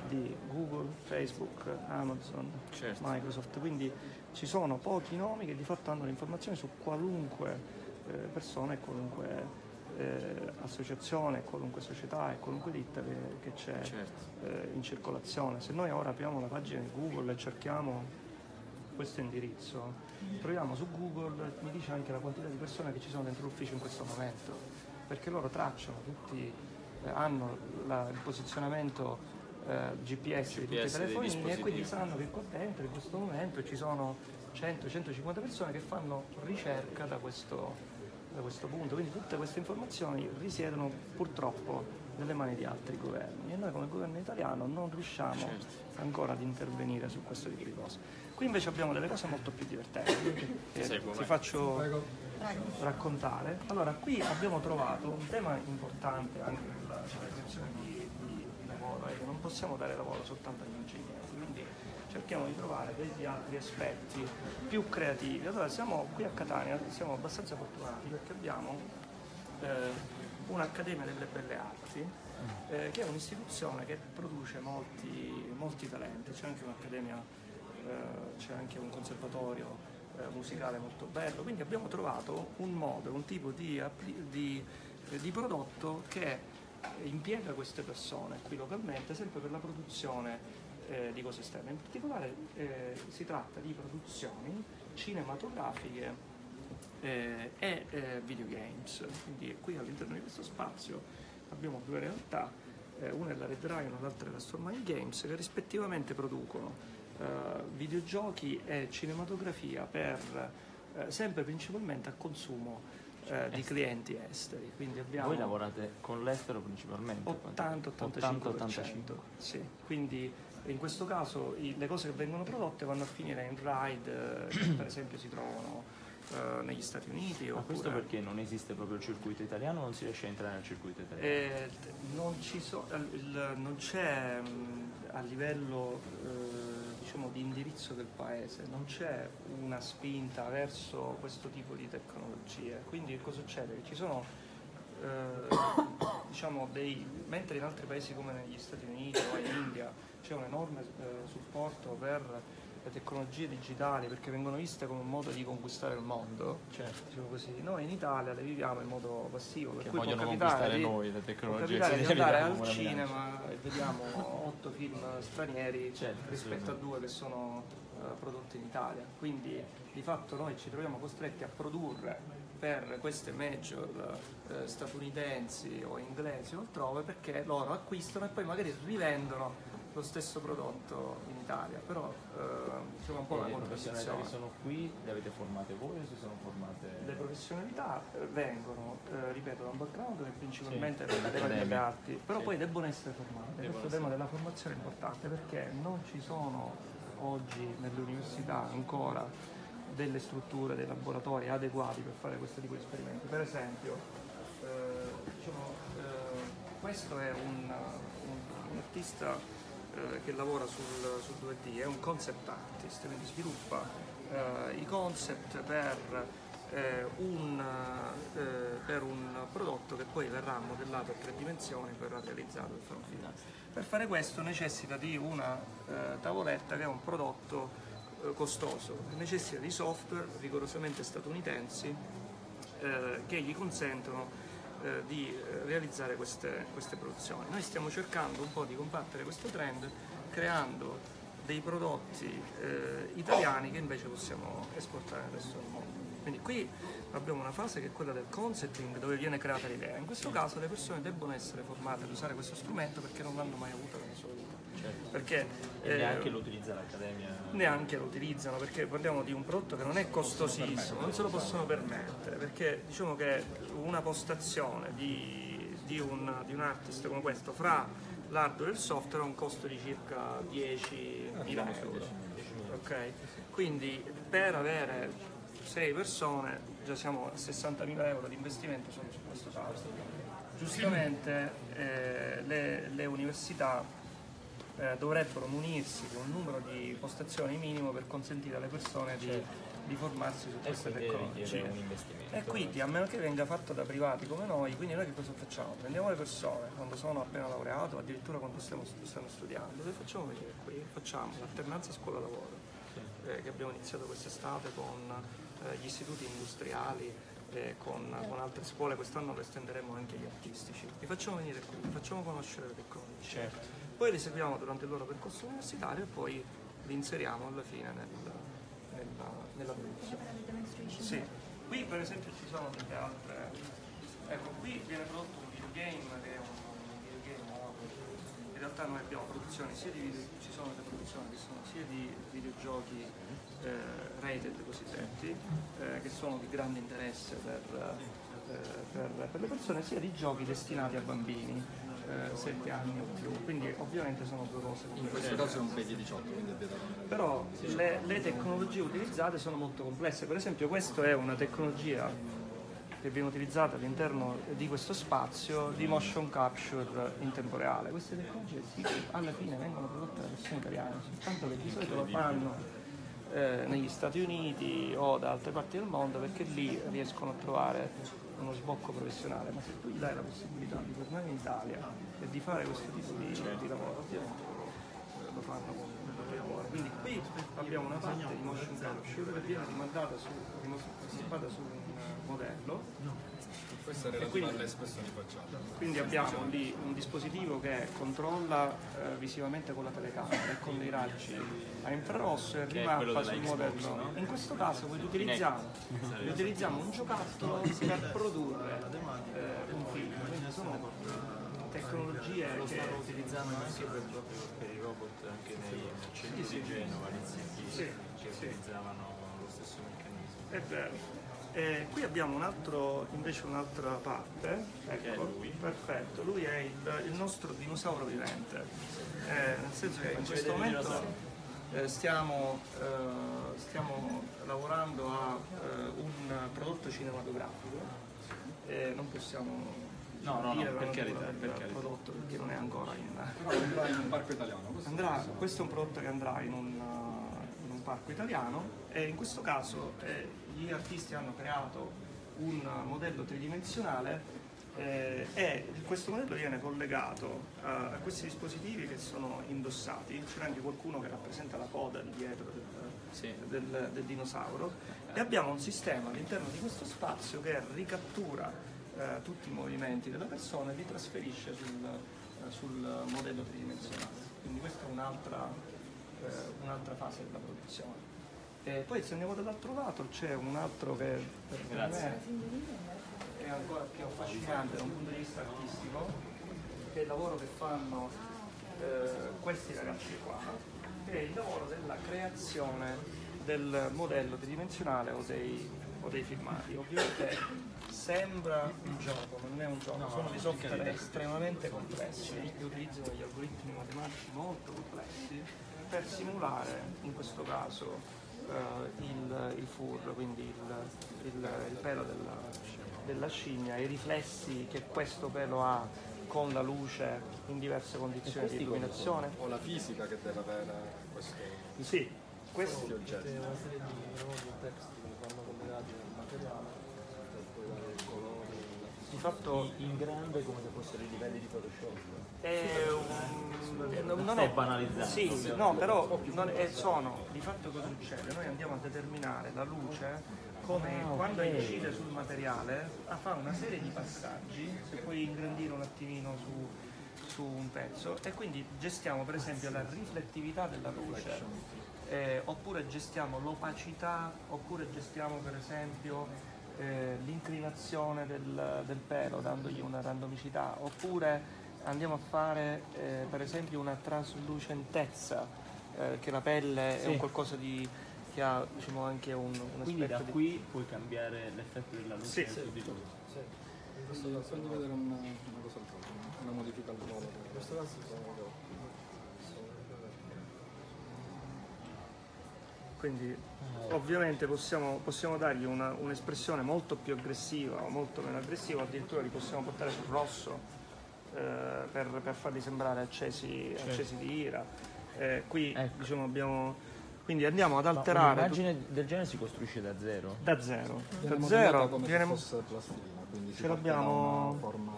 di Google, Facebook, Amazon, Certo. Microsoft, quindi ci sono pochi nomi che di fatto hanno le informazioni su qualunque eh, persona e qualunque eh, associazione, qualunque società e qualunque ditta che, che c'è Certo. eh, in circolazione. Se noi ora apriamo una pagina di Google e cerchiamo questo indirizzo, troviamo su Google, mi dice anche la quantità di persone che ci sono dentro l'ufficio in questo momento, perché loro tracciano tutti, eh, hanno la- il posizionamento eh, GPS, di tutti i GPS telefonini e quindi sanno che qua dentro in questo momento ci sono 100-150 persone che fanno ricerca da questo, da questo punto, quindi tutte queste informazioni risiedono purtroppo nelle mani di altri governi e noi come governo italiano non riusciamo Certo. ancora ad intervenire su questo tipo di cose. Qui invece abbiamo delle cose molto più divertenti che ti faccio raccontare. Allora, qui abbiamo trovato un tema importante anche nella creazione di, di- di lavoro, è che non possiamo dare lavoro soltanto agli ingegneri, quindi cerchiamo di trovare degli altri aspetti più creativi. Allora, siamo qui a Catania, siamo abbastanza fortunati perché abbiamo eh, un'Accademia delle Belle Arti, eh, che è un'istituzione che produce molti, molti talenti, c'è anche un'accademia, eh, c'è anche un conservatorio eh, musicale molto bello, quindi abbiamo trovato un modo, un tipo di, di- eh, di prodotto che impiega queste persone qui localmente sempre per la produzione eh, di cose esterne. In particolare eh, si tratta di produzioni cinematografiche eh, e eh, videogames. Quindi qui all'interno di questo spazio abbiamo due realtà, una è la Red Rhino, l'altra è la Stormline Games, che rispettivamente producono videogiochi e cinematografia per eh, sempre principalmente a consumo eh, di clienti esteri. Quindi abbiamo Voi lavorate con l'estero principalmente? 80-85%. Sì, quindi in questo caso i- le cose che vengono prodotte vanno a finire in ride, eh, che per esempio si trovano eh, negli Stati Uniti. Ma questo perché non esiste proprio il circuito italiano o non si riesce a entrare nel circuito italiano? Eh, non, ci so- il- non c'è mh, a livello eh, diciamo, di indirizzo del paese, non c'è una spinta verso questo tipo di tecnologie. Quindi cosa succede? Ci sono eh, diciamo dei, mentre in altri paesi come negli Stati Uniti o in India c'è un enorme eh, supporto per le tecnologie digitali perché vengono viste come un modo di conquistare il mondo, diciamo così. noi in Italia le viviamo in modo passivo, per Che cui può vogliono conquistare di, noi le può tecnologie. sì, di andare al cinema e vediamo otto film stranieri Certo, rispetto a due che sono eh, prodotti in Italia. Quindi di fatto noi ci troviamo costretti a produrre per queste major eh, statunitensi o inglesi o altrove perché loro acquistano e poi magari rivendono lo stesso prodotto in Italia. Però eh, insomma un po' E le professionalità contraddizione. che sono qui le avete formate voi o si sono formate? Le professionalità eh, vengono, eh, ripeto, da un background che principalmente Sì, è delle arti, però Sì. poi debbono essere formate. Debbono Questo tema della formazione è importante perché non ci sono oggi nelle università ancora delle strutture, dei laboratori adeguati per fare questo tipo di esperimenti. Per esempio, eh, diciamo, eh, questo è un, un- un artista che lavora sul, sul 2D, è un concept artist, quindi sviluppa eh, i concept per, eh, un, eh, per un prodotto che poi verrà modellato a tre dimensioni e verrà realizzato e farà finale. Per fare questo necessita di una eh, tavoletta che è un prodotto eh, costoso, necessita di software rigorosamente statunitensi eh, che gli consentono eh, di eh, realizzare queste, queste produzioni. Noi stiamo cercando un po' di combattere questo trend creando dei prodotti eh, italiani che invece possiamo esportare nel resto del mondo. Quindi qui abbiamo una fase che è quella del concepting dove viene creata l'idea. In questo caso le persone debbono essere formate ad usare questo strumento perché non l'hanno mai avuto nella sua vita. Perché E eh, neanche lo utilizza l'Accademia. neanche lo utilizzano perché parliamo di un prodotto che non è costosissimo, non se lo possono permettere perché diciamo che una postazione di, di un, di un artist come questo fra l'hardware e il software ha un costo di circa 10.000 euro. Ok? Quindi per avere 6 persone già siamo a 60.000 euro di investimento solo su questo caso. Giustamente eh, le, le università eh, dovrebbero munirsi di un numero di postazioni minimo per consentire alle persone di, di formarsi su queste tecnologie. E quindi, a meno che venga fatto da privati come noi, quindi noi che cosa facciamo? Prendiamo le persone quando sono appena laureato, addirittura quando stiamo, stanno studiando, le facciamo venire qui, facciamo l'alternanza scuola-lavoro, eh, che abbiamo iniziato quest'estate con eh, gli istituti industriali, con, con altre scuole, quest'anno lo estenderemo anche agli artistici. Li facciamo venire qui, li facciamo conoscere le tecnologie. Certo. Poi li seguiamo durante il loro percorso universitario e poi li inseriamo alla fine nel, nella, nella produzione. Sì, qui per esempio ci sono delle altre. Ecco, qui viene prodotto un videogame che è un videogame. In realtà noi abbiamo produzioni sia di video- ci sono delle produzioni che sono sia di videogiochi eh, rated cosiddetti, eh, che sono di grande interesse per, eh, per, per le persone sia di giochi destinati a bambini. 7 anni o più, quindi ovviamente sono due cose In questo caso è un PEGI 18, quindi è vietato. però le, le tecnologie utilizzate sono molto complesse, per esempio questa è una tecnologia che viene utilizzata all'interno di questo spazio di motion capture in tempo reale. Queste tecnologie alla fine vengono prodotte da persone italiane, soltanto che di solito lo fanno eh, negli Stati Uniti o da altre parti del mondo perché lì riescono a trovare uno sbocco professionale, ma se tu gli dai la possibilità di tornare in Italia e di fare questo tipo di, di lavoro, ovviamente eh, lo fanno con il proprio lavoro. Quindi qui abbiamo una parte di motion capture che viene rimandata su, su un modello Questa è relativa quindi- alle espressioni facciali. quindi abbiamo lì un dispositivo che controlla eh, visivamente con la telecamera e con dei raggi a infrarosso e rimappa sul modello. no? In questo caso poi utilizziamo, utilizziamo un giocattolo per produrre eh, un film. Quindi sono tecnologie che utilizzando anche per, proprio per i robot anche nei mercendi di Genova, Sì, che sì. utilizzavano lo stesso meccanismo. È vero. Eh, qui abbiamo un altro, invece un'altra parte, ecco, perfetto, lui è il, il nostro dinosauro vivente, Eh, nel senso che in questo momento eh, stiamo, eh, stiamo lavorando a eh, un prodotto cinematografico. E non possiamo No, no, no, per carità, per carità. prodotto perché non è ancora in... Però andrà in un parco italiano. Questo Andrà, questo è un prodotto che andrà in un parco italiano e in questo caso eh, gli artisti hanno creato un modello tridimensionale eh, e questo modello viene collegato a, a questi dispositivi che sono indossati, c'è anche qualcuno che rappresenta la coda dietro del, Sì. del- del dinosauro e abbiamo un sistema all'interno di questo spazio che ricattura eh, tutti i movimenti della persona e li trasferisce sul, eh, sul modello tridimensionale. Quindi questa è un'altra, eh, un'altra fase della produzione. E poi se andiamo dall'altro lato c'è un altro che per me è ancora più affascinante da un punto di vista artistico, che è il lavoro che fanno eh, questi ragazzi qua, che è il lavoro della creazione del modello tridimensionale o dei, o dei filmati. Ovviamente sembra un gioco, non è un gioco, sono dei software estremamente complessi che utilizzano degli algoritmi matematici molto complessi per simulare in questo caso eh, il, il fur, quindi il, il- il pelo della, della scimmia, i riflessi che questo pelo ha con la luce in diverse condizioni di illuminazione. o la fisica che deve avere questo, Sì, questo questi oggetti. di fatto In grande come se fossero i livelli di Photoshop. È un... non, non Stai ho- banalizzando. Sì, no, però è- sono, di fatto cosa succede? Noi andiamo a determinare la luce come quando incide sul materiale ah, fa una serie di passaggi, se puoi ingrandire un attimino su, su un pezzo e quindi gestiamo per esempio la riflettività della luce eh, oppure gestiamo l'opacità oppure gestiamo per esempio eh, l'inclinazione del, del pelo dandogli una randomicità oppure andiamo a fare eh, per esempio una traslucentezza eh, che la pelle è un qualcosa di che ha diciamo anche un, un Quindi da di qui puoi cambiare l'effetto della luce Sì. su di tutto. Questo facendo vedere una, una cosa al volo, una modifica al volo. In questo caso sono Quindi ovviamente possiamo, possiamo dargli una- un'espressione molto più aggressiva o molto meno aggressiva, addirittura li possiamo portare sul rosso per, per farli sembrare accesi, accesi di ira. Eh, qui Ecco. diciamo abbiamo. Quindi andiamo ad alterare un'immagine del genere si costruisce da zero? da zero. Da zero come viene- se fosse plastilina, quindi Ce l'abbiamo- forma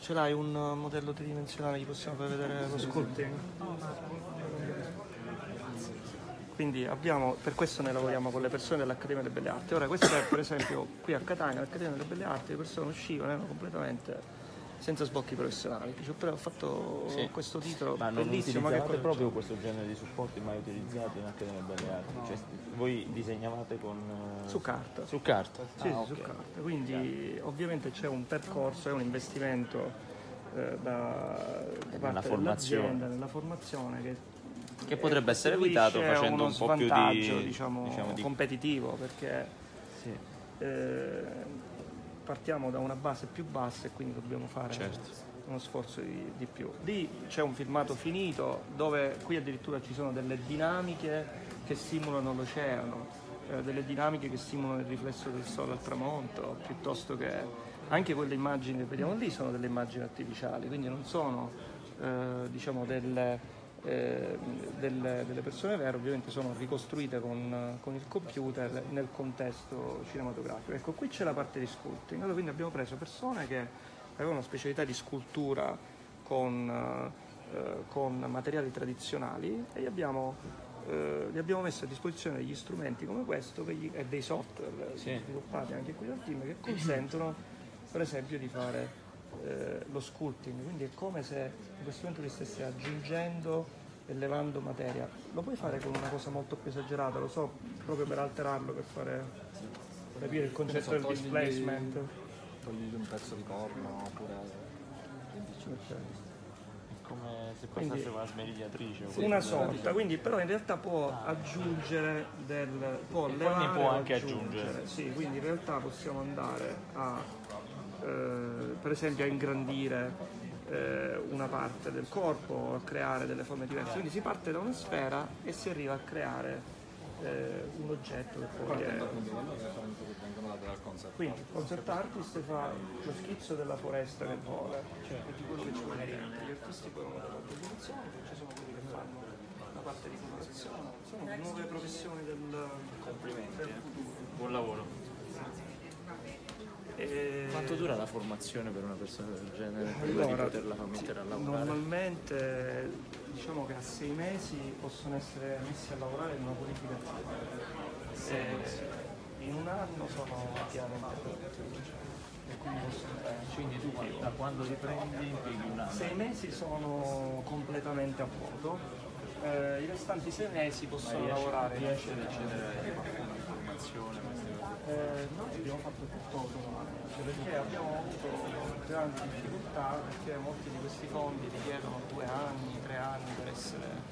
Ce l'hai un modello tridimensionale, gli possiamo far vedere lo sculpting? Quindi abbiamo, per questo noi lavoriamo con le persone dell'Accademia delle Belle Arti. Ora questa è per esempio qui a Catania, all'Accademia delle Belle Arti, le persone uscivano, erano completamente senza sbocchi professionali. Dice, però ho fatto Sì. questo titolo Ma non bellissimo, ma che utilizzavate cosa proprio questo genere di supporti mai utilizzati in Accademia Belle Arti? Cioè, voi disegnavate con... eh, Su carta. Su carta? Sì, Ah, sì, ok. su carta. Quindi ovviamente c'è un percorso, è un investimento eh, da, da parte dell'azienda nella formazione che, Che potrebbe essere evitato facendo un po' più di- diciamo, diciamo di- competitivo perché Sì. eh, partiamo da una base più bassa e quindi dobbiamo fare Certo. uno sforzo di, di più. Lì c'è un filmato finito dove qui addirittura ci sono delle dinamiche che simulano l'oceano, eh, delle dinamiche che simulano il riflesso del sole al tramonto, piuttosto che anche quelle immagini che vediamo lì sono delle immagini artificiali, quindi non sono eh, diciamo delle, eh, delle- delle persone vere, ovviamente sono ricostruite con, con il computer nel contesto cinematografico. Ecco, qui c'è la parte di sculpting, allora quindi abbiamo preso persone che avevano una specialità di scultura con, eh, con materiali tradizionali e gli abbiamo, eh, gli abbiamo messo a disposizione degli strumenti come questo che gli- e dei software Sì. sviluppati anche qui dal team che consentono per esempio di fare eh, lo sculpting, quindi è come se in questo momento ti stessi aggiungendo e levando materia. Lo puoi fare con una cosa molto più esagerata, lo so, proprio per alterarlo, per fare capire il concetto del togli- displacement. Togli un pezzo di corno oppure Come se Quindi- passasse la smerigliatrice. o Una sorta, quindi però in realtà può aggiungere del può ne levare può anche aggiungere. Sì, quindi in realtà possiamo andare a per esempio a ingrandire eh, una parte del corpo, a creare delle forme diverse. Quindi si parte da una sfera e si arriva a creare eh, un oggetto che poi è quindi il concept artist fa lo schizzo della foresta che vola, cioè di quello che ci vuole dentro. Gli artisti poi fanno la composizione, poi ci sono quelli che fanno la parte di composizione, sono nuove professioni del, Complimenti. del eh. futuro. Buon lavoro. E- Quanto dura la formazione per una persona del genere prima Allora, di poterla mettere a lavorare? Normalmente diciamo che a sei mesi possono essere messi a lavorare in una politica e in un anno sono pienamente produttivi. E quindi possono Quindi tu da quando ti prendi impieghi un anno? Sei mesi sono completamente a vuoto, eh, i restanti sei mesi possono lavorare. riesci ad accedere a cose? Eh, noi abbiamo fatto tutto autonomamente perché abbiamo avuto grandi difficoltà perché molti di questi fondi richiedono due anni, tre anni per essere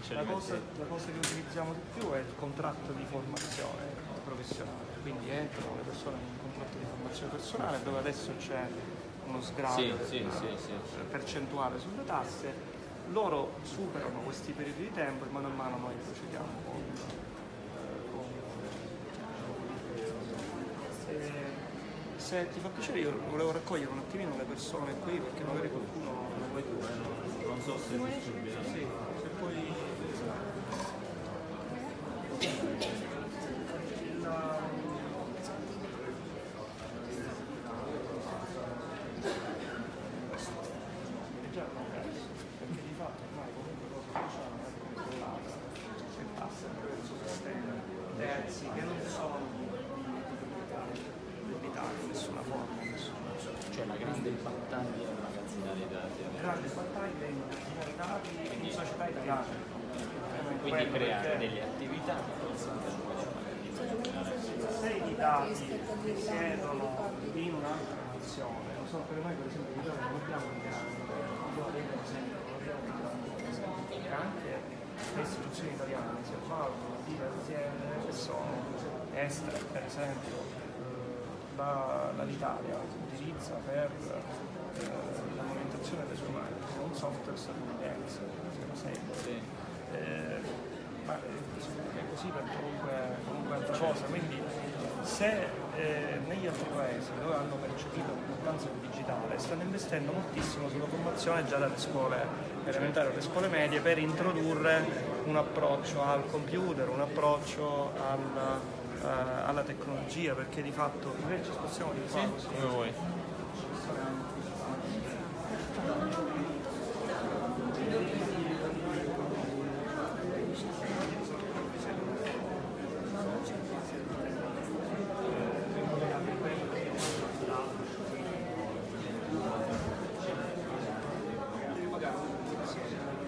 ce la la cosa che utilizziamo di più è il contratto di formazione professionale, quindi entrano le persone in un contratto di formazione personale dove adesso c'è uno sgravio Sì, sì, sì, sì. percentuale sulle tasse, loro superano questi periodi di tempo e mano a mano noi procediamo con, eh, con eh, se ti fa piacere io volevo raccogliere un attimino le persone qui perché magari qualcuno lo vuoi tu, eh, no? Non so se è possibile. Sì, se poi la- è già progresso, perché di fatto ormai comunque cosa facciamo è controllata e passa attraverso sistemi terzi che non sono debitati in nessuna forma, in nessuna Cioè la grande battaglia è magazinare i dati. grande battaglia in dati in società italiane. Quindi Quello creare perché- delle attività che consentano poi di magari di se i dati risiedono in un'altra nazione, non so per noi per esempio in Italia non abbiamo un grande, io per esempio non abbiamo un grande e anche le istituzioni italiane si avvalgono di aziende che sono estere, per esempio eh, l'Italia utilizza per eh, la movimentazione delle sue macchine un software statunitense, si chiama Sabre. Eh, ma eh, è così per comunque, comunque altra cosa, quindi se eh, negli altri paesi dove hanno percepito l'importanza del digitale stanno investendo moltissimo sulla formazione già dalle scuole elementari alle scuole medie per introdurre un approccio al computer, un approccio alla, eh, alla tecnologia, perché di fatto invece ci spostiamo di qua così. Come vuoi.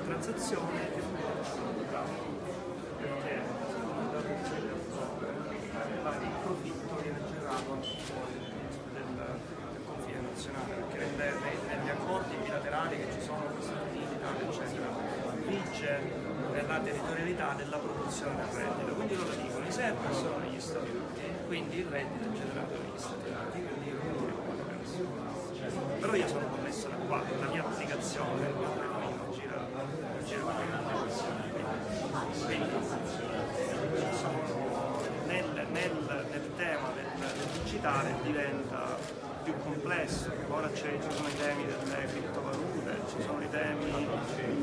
transazione che perché il profitto viene generato al di fuori del, del confine nazionale perché nelle- nei- negli accordi bilaterali che ci sono con gli Stati Uniti, Italia, eccetera vige la territorialità della produzione del reddito. Quindi loro dicono i server sono negli Stati Uniti, quindi il reddito è generato negli Stati Uniti, quindi io non devo pagare nessuno. Però io sono connesso da qua, la mia applicazione, il mio telefonino gira, gira quindi sono nel, nel, nel tema del, del digitale diventa più complesso, ora c'è- ci sono i temi delle criptovalute, ci sono i temi,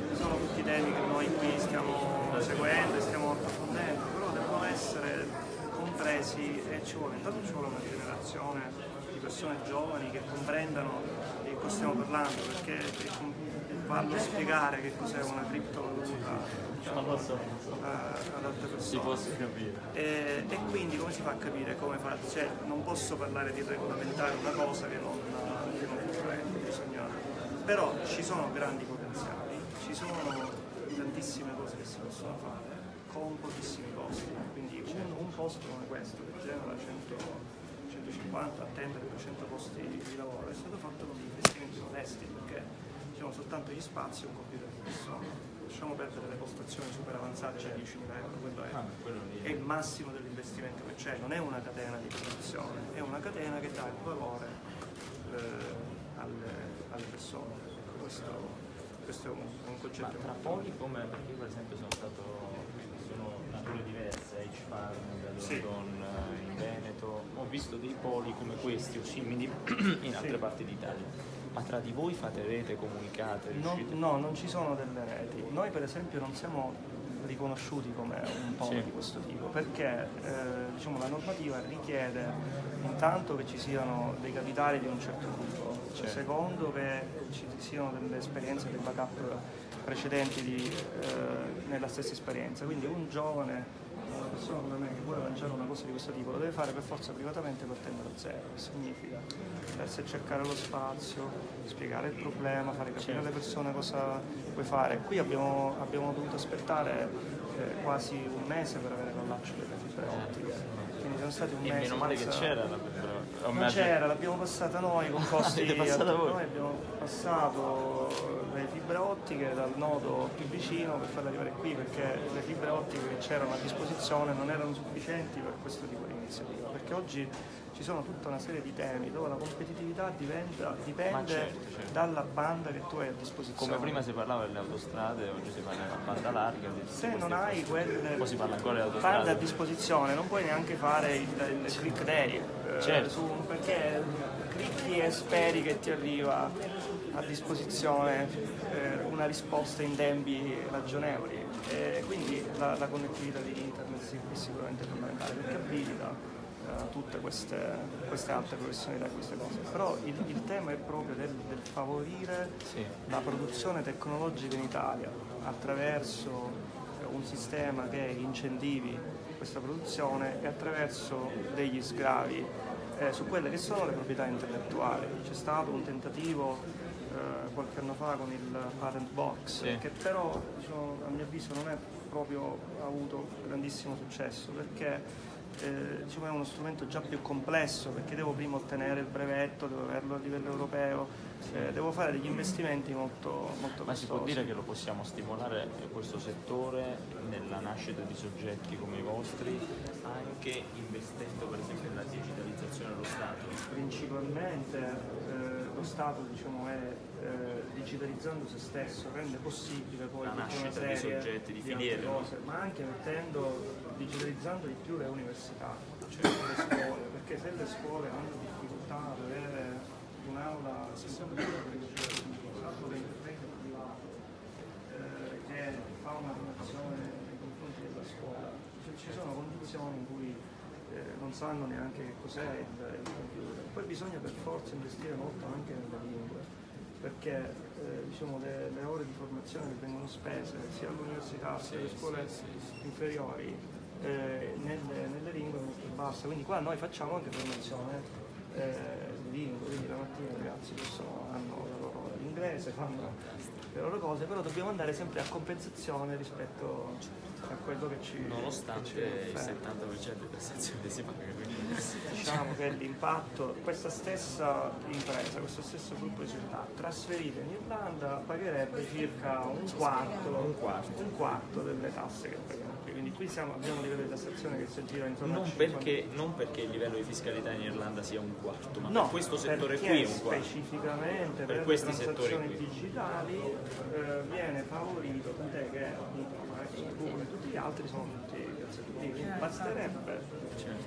ci sono tutti i temi che noi qui stiamo seguendo e stiamo approfondendo, però devono essere compresi e ci vuole, intanto ci vuole una generazione di persone giovani che comprendano di cosa stiamo parlando, perché farlo spiegare che cos'è una criptovaluta eh, ad altre persone. capire. E, e quindi come si fa a capire come fa? Cioè, non posso parlare di regolamentare una cosa che non, che non comprendo, bisogna. Però ci sono grandi potenziali, ci sono tantissime cose che si possono fare con pochissimi costi. Quindi un, un posto come questo che genera 100, 150, attendere 200 posti di lavoro è stato fatto con investimenti modesti perché diciamo soltanto gli spazi e un computer di persona. Lasciamo perdere le postazioni super avanzate da 10.000 euro, quello è, è il massimo dell'investimento che c'è, non è una catena di produzione, è una catena che dà il valore eh, alle, alle persone. Ecco, questo, questo è un, un Ma concetto tra poli come, perché io per esempio sono stato, sono nature diverse, H Farm, da Sì. London, eh, in Veneto, ho visto dei poli come questi o simili in altre parti d'Italia. Ma tra di voi fate rete, comunicate, Non- no, non ci sono delle reti. Noi per esempio non siamo riconosciuti come un polo Sì. di questo tipo perché eh, diciamo, la normativa richiede intanto che ci siano dei capitali di un certo tipo, Certo. secondo che ci siano delle esperienze, dei backup precedenti di, eh, nella stessa esperienza. Quindi un giovane, persona come me che vuole lanciare una cosa di questo tipo lo deve fare per forza privatamente partendo da zero, che significa doversi cercare lo spazio, spiegare il problema, fare capire alle persone cosa puoi fare. Qui abbiamo, abbiamo dovuto aspettare eh, quasi un mese per avere l'allaccio delle fibre ottiche, quindi sono stati un E mese. meno male che senza- c'era la non c'era, l'abbiamo passata noi con costi L'avete passata voi? Noi abbiamo passato le fibre ottiche dal nodo più vicino per farle arrivare qui perché le fibre ottiche che c'erano a disposizione non erano sufficienti per questo tipo di iniziativa. Perché oggi ci sono tutta una serie di temi dove la competitività diventa- dipende certo, certo. dalla banda che tu hai a disposizione. Come prima si parlava delle autostrade, oggi si parla della banda larga. Se non hai quelle Poi si parla ancora delle bande a disposizione non puoi neanche fare il, il click day eh, Certo. su- perché clicchi e speri che ti arriva a disposizione eh, una risposta in tempi ragionevoli e quindi la, la connettività di internet è sicuramente fondamentale perché abilita eh, tutte queste, queste altre professionalità e queste cose però il, il tema è proprio del, del favorire Sì. la produzione tecnologica in Italia attraverso un sistema che incentivi questa produzione e attraverso degli sgravi eh, su quelle che sono le proprietà intellettuali. C'è stato un tentativo qualche anno fa con il patent box Sì. che però diciamo, a mio avviso non è proprio avuto grandissimo successo perché eh, diciamo, è uno strumento già più complesso perché devo prima ottenere il brevetto, devo averlo a livello europeo, eh, devo fare degli investimenti molto, molto Ma si può costosi. dire che lo possiamo stimolare eh, questo settore nella nascita di soggetti come i vostri, anche investendo per esempio nella digitalizzazione dello Stato? Principalmente eh, lo Stato diciamo, è eh, digitalizzando se stesso rende possibile poi La nascita di serie soggetti, di altre filiere, cose, ma anche mettendo, digitalizzando di più le università, cioè le scuole, perché se le scuole hanno difficoltà ad avere un'aula eh, che fa una donazione nei confronti della scuola, cioè, ci sono condizioni in cui eh, non sanno neanche che cos'è il, computer. Poi bisogna per forza investire molto anche nelle lingue, perché eh, diciamo, le, le ore di formazione che vengono spese sia all'università sia alle scuole inferiori eh, nelle, nelle lingue è molto bassa. Quindi qua noi facciamo anche formazione eh, di lingue, quindi la mattina i ragazzi possono, hanno la loro inglese, fanno le loro cose, però dobbiamo andare sempre a compensazione rispetto a quello che ci Nonostante che ci il offerta. 70% di tassazione si paga. Diciamo che l'impatto, questa stessa impresa, questo stesso gruppo di società trasferita in Irlanda pagherebbe circa un quarto, Un quarto. un quarto delle tasse che paghiamo qui. Quindi qui siamo, abbiamo un livello di tassazione che si aggira intorno a Non 50. perché, non perché il livello di fiscalità in Irlanda sia un quarto, ma No, per questo settore qui è un quarto. specificamente Per per, le questi settori transazioni digitali eh, viene favorito, che e tutti gli altri sono tutti lì. Basterebbe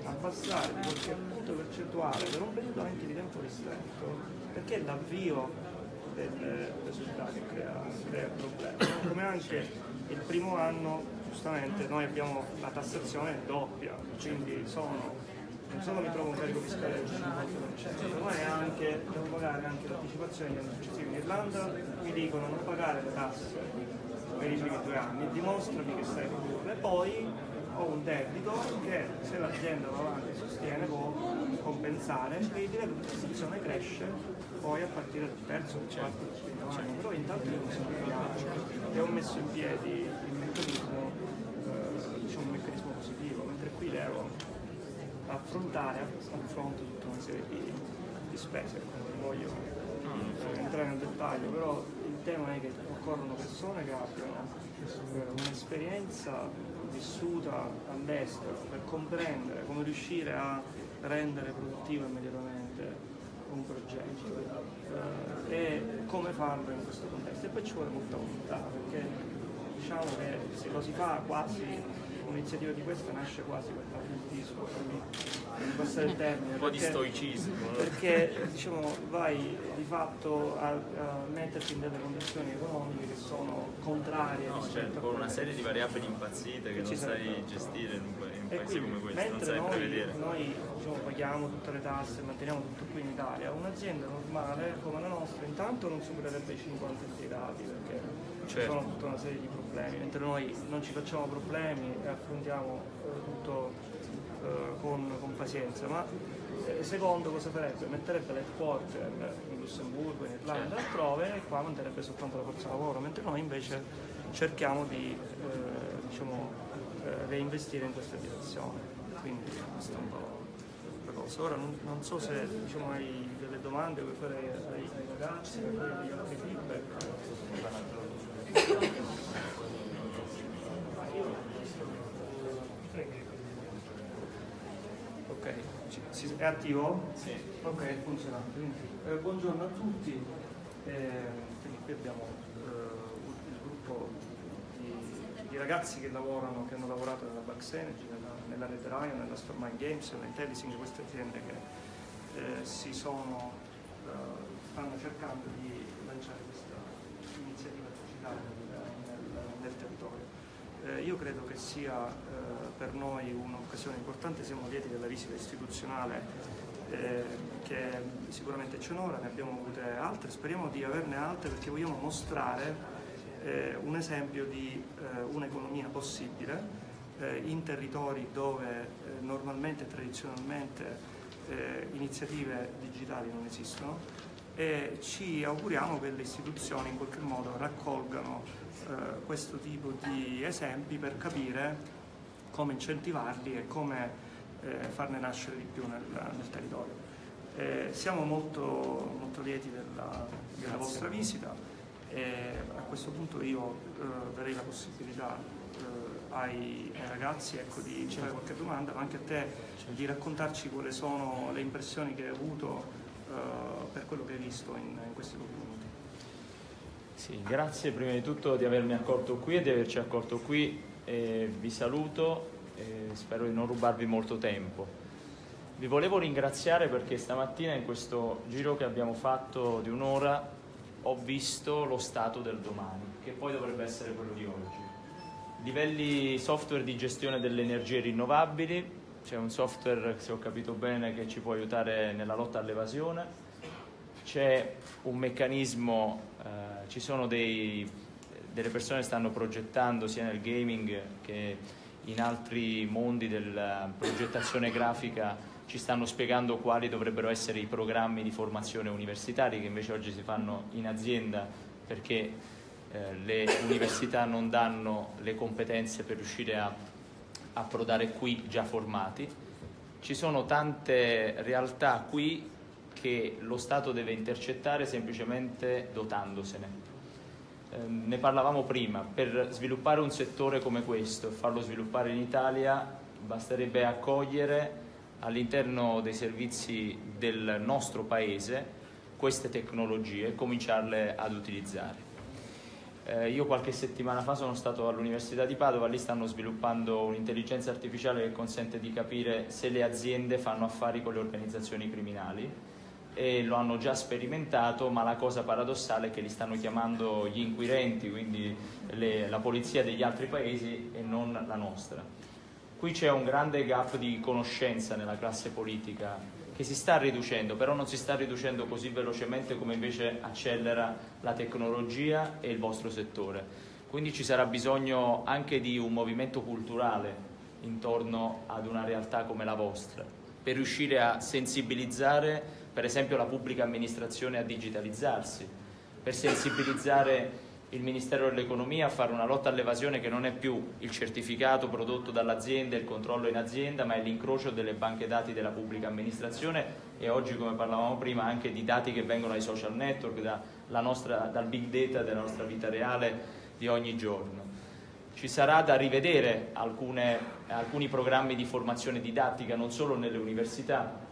abbassare di qualche punto percentuale per un periodo anche di tempo ristretto, perché l'avvio delle, società che crea, crea problemi. no? Come anche il primo anno, giustamente, noi abbiamo la tassazione doppia, quindi sono non solo mi trovo un carico fiscale del 50%, ma anche, devo pagare anche l'anticipazione degli anni successivi. In Irlanda mi dicono non pagare le tasse per i primi due anni, dimostrami che sai produrre. E poi ho un debito che se l'azienda va avanti e sostiene può compensare e il livello di tassazione cresce poi a partire dal terzo, del quarto, del quinto anno. Però intanto io sono e ho messo in piedi il meccanismo, eh, diciamo un meccanismo positivo, mentre qui devo affrontare a confronto tutta una serie di, di spese. Non voglio eh, entrare nel dettaglio, però il tema è che occorrono persone che abbiano un'esperienza vissuta all'estero per comprendere come riuscire a rendere produttivo immediatamente un progetto eh, e come farlo in questo contesto. E poi ci vuole molta volontà perché diciamo che se lo si fa quasi un'iniziativa di questa nasce quasi per patriottismo, per passare il termine. Un po' di perché- stoicismo. no? perché diciamo, vai di fatto a, a metterti in delle condizioni economiche che sono contrarie No, rispetto certo, con una serie di variabili impazzite che Ci non sai sarebbero. gestire in un, pa- in un paese quindi, come questo, non sai noi, prevedere. noi diciamo, paghiamo tutte le tasse, manteniamo tutto qui in Italia, un'azienda normale come la nostra intanto non supererebbe i 50 impiegati perché ci Certo. sono tutta una serie di problemi, mentre noi non ci facciamo problemi e affrontiamo eh, tutto eh, con, con pazienza. Ma eh, secondo cosa farebbe? Metterebbe l'headquarter in Lussemburgo, in Irlanda, Certo. altrove e qua manterrebbe soltanto la forza lavoro, mentre noi invece cerchiamo di eh, diciamo, eh, reinvestire in questa direzione. Quindi questo è un po' la cosa. Ora non, non so se diciamo, hai delle domande vuoi fare ai, ai ragazzi, degli altri feedback. Ok, è attivo? Sì. Ok. Quindi, eh, buongiorno a tutti. Eh, abbiamo eh, il gruppo di, di ragazzi che lavorano, che hanno lavorato nella Bugs Energy, nella, nella Red Lion, nella Stormline Games, nella Intellising, queste aziende che eh, si sono, eh, stanno cercando di lanciare questa digitale nel, territorio. Eh, io credo che sia eh, per noi un'occasione importante, siamo lieti della visita istituzionale eh, che sicuramente ci onora, ne abbiamo avute altre, speriamo di averne altre perché vogliamo mostrare eh, un esempio di eh, un'economia possibile eh, in territori dove normalmente e tradizionalmente iniziative digitali non esistono e ci auguriamo che le istituzioni in qualche modo raccolgano eh, questo tipo di esempi per capire come incentivarli e come eh, farne nascere di più nel, nel territorio. Eh, siamo molto, molto lieti della, della vostra visita e a questo punto io eh, darei la possibilità eh, ai, ai ragazzi ecco, di fare qualche domanda, ma anche a te di raccontarci quali sono le impressioni che hai avuto eh, per quello che hai visto in, in questi pochi minuti. Sì, grazie prima di tutto di avermi accolto qui e di averci accolto qui. Eh, vi saluto e spero di non rubarvi molto tempo. Vi volevo ringraziare perché stamattina in questo giro che abbiamo fatto di un'ora ho visto lo stato del domani, che poi dovrebbe essere quello di oggi. Livelli software di gestione delle energie rinnovabili, c'è un software, se ho capito bene, che ci può aiutare nella lotta all'evasione, c'è un meccanismo, eh, ci sono dei, delle persone che stanno progettando sia nel gaming che in altri mondi della progettazione grafica ci stanno spiegando quali dovrebbero essere i programmi di formazione universitari che invece oggi si fanno in azienda perché eh, le università non danno le competenze per riuscire a approdare qui già formati. Ci sono tante realtà qui che lo Stato deve intercettare semplicemente dotandosene. Eh, ne parlavamo prima, per sviluppare un settore come questo e farlo sviluppare in Italia basterebbe accogliere all'interno dei servizi del nostro Paese queste tecnologie e cominciarle ad utilizzare. Eh, io qualche settimana fa sono stato all'Università di Padova, lì stanno sviluppando un'intelligenza artificiale che consente di capire se le aziende fanno affari con le organizzazioni criminali e lo hanno già sperimentato, ma la cosa paradossale è che li stanno chiamando gli inquirenti, quindi le, la polizia degli altri paesi e non la nostra. Qui c'è un grande gap di conoscenza nella classe politica che si sta riducendo, però non si sta riducendo così velocemente come invece accelera la tecnologia e il vostro settore. Quindi ci sarà bisogno anche di un movimento culturale intorno ad una realtà come la vostra, per riuscire a sensibilizzare per esempio la pubblica amministrazione a digitalizzarsi, per sensibilizzare il Ministero dell'Economia a fare una lotta all'evasione che non è più il certificato prodotto dall'azienda, il controllo in azienda, ma è l'incrocio delle banche dati della pubblica amministrazione e oggi, come parlavamo prima, anche di dati che vengono dai social network, da nostra, dal big data della nostra vita reale di ogni giorno. Ci sarà da rivedere alcune, alcuni programmi di formazione didattica non solo nelle università,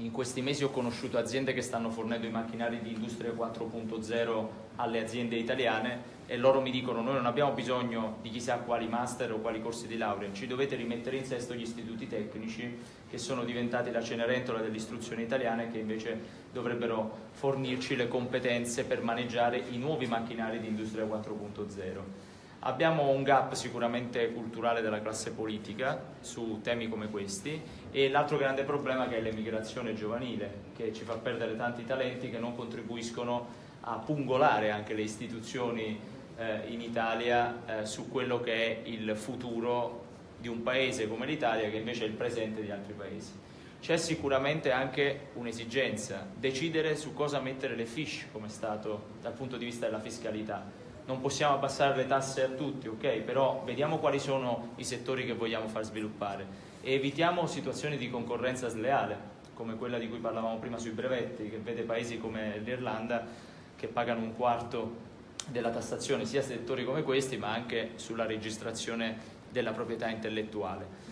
in questi mesi ho conosciuto aziende che stanno fornendo i macchinari di Industria 4.0 alle aziende italiane e loro mi dicono noi non abbiamo bisogno di chissà quali master o quali corsi di laurea, ci dovete rimettere in sesto gli istituti tecnici che sono diventati la cenerentola dell'istruzione italiana e che invece dovrebbero fornirci le competenze per maneggiare i nuovi macchinari di Industria 4.0. Abbiamo un gap sicuramente culturale della classe politica su temi come questi e l'altro grande problema che è l'emigrazione giovanile che ci fa perdere tanti talenti che non contribuiscono a pungolare anche le istituzioni eh, in Italia eh, su quello che è il futuro di un paese come l'Italia che invece è il presente di altri paesi. C'è sicuramente anche un'esigenza, decidere su cosa mettere le fish come Stato dal punto di vista della fiscalità non possiamo abbassare le tasse a tutti, ok? Però vediamo quali sono i settori che vogliamo far sviluppare e evitiamo situazioni di concorrenza sleale, come quella di cui parlavamo prima sui brevetti, che vede paesi come l'Irlanda che pagano un quarto della tassazione sia settori come questi, ma anche sulla registrazione della proprietà intellettuale.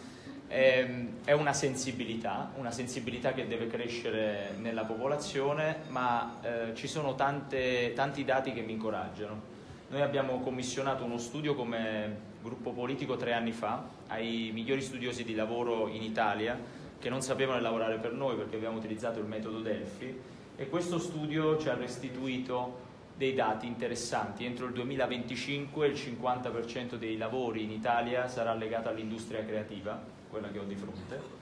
Ehm, è una sensibilità, una sensibilità che deve crescere nella popolazione, ma eh, ci sono tante, tanti dati che mi incoraggiano. Noi abbiamo commissionato uno studio come gruppo politico tre anni fa ai migliori studiosi di lavoro in Italia che non sapevano lavorare per noi perché abbiamo utilizzato il metodo Delphi e questo studio ci ha restituito dei dati interessanti. Entro il 2025 il 50% dei lavori in Italia sarà legato all'industria creativa, quella che ho di fronte,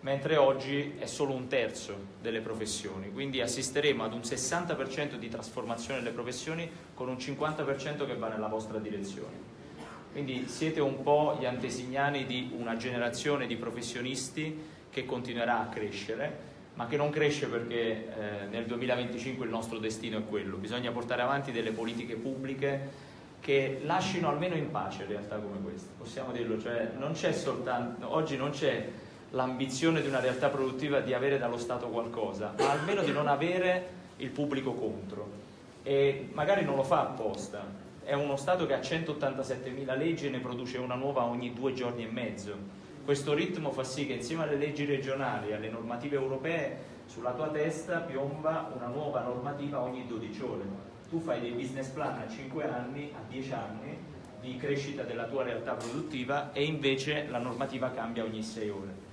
mentre oggi è solo un terzo delle professioni, quindi assisteremo ad un 60% di trasformazione delle professioni con un 50% che va nella vostra direzione. Quindi siete un po' gli antesignani di una generazione di professionisti che continuerà a crescere, ma che non cresce perché eh, nel 2025 il nostro destino è quello. Bisogna portare avanti delle politiche pubbliche che lasciano almeno in pace realtà come queste, possiamo dirlo, cioè non soltanto, oggi non c'è l'ambizione di una realtà produttiva di avere dallo Stato qualcosa, ma almeno di non avere il pubblico contro. E magari non lo fa apposta. È uno Stato che ha 187.000 leggi e ne produce una nuova ogni due giorni e mezzo. Questo ritmo fa sì che insieme alle leggi regionali alle normative europee sulla tua testa piomba una nuova normativa ogni 12 ore. Tu fai dei business plan a 5 anni, a 10 anni di crescita della tua realtà produttiva e invece la normativa cambia ogni 6 ore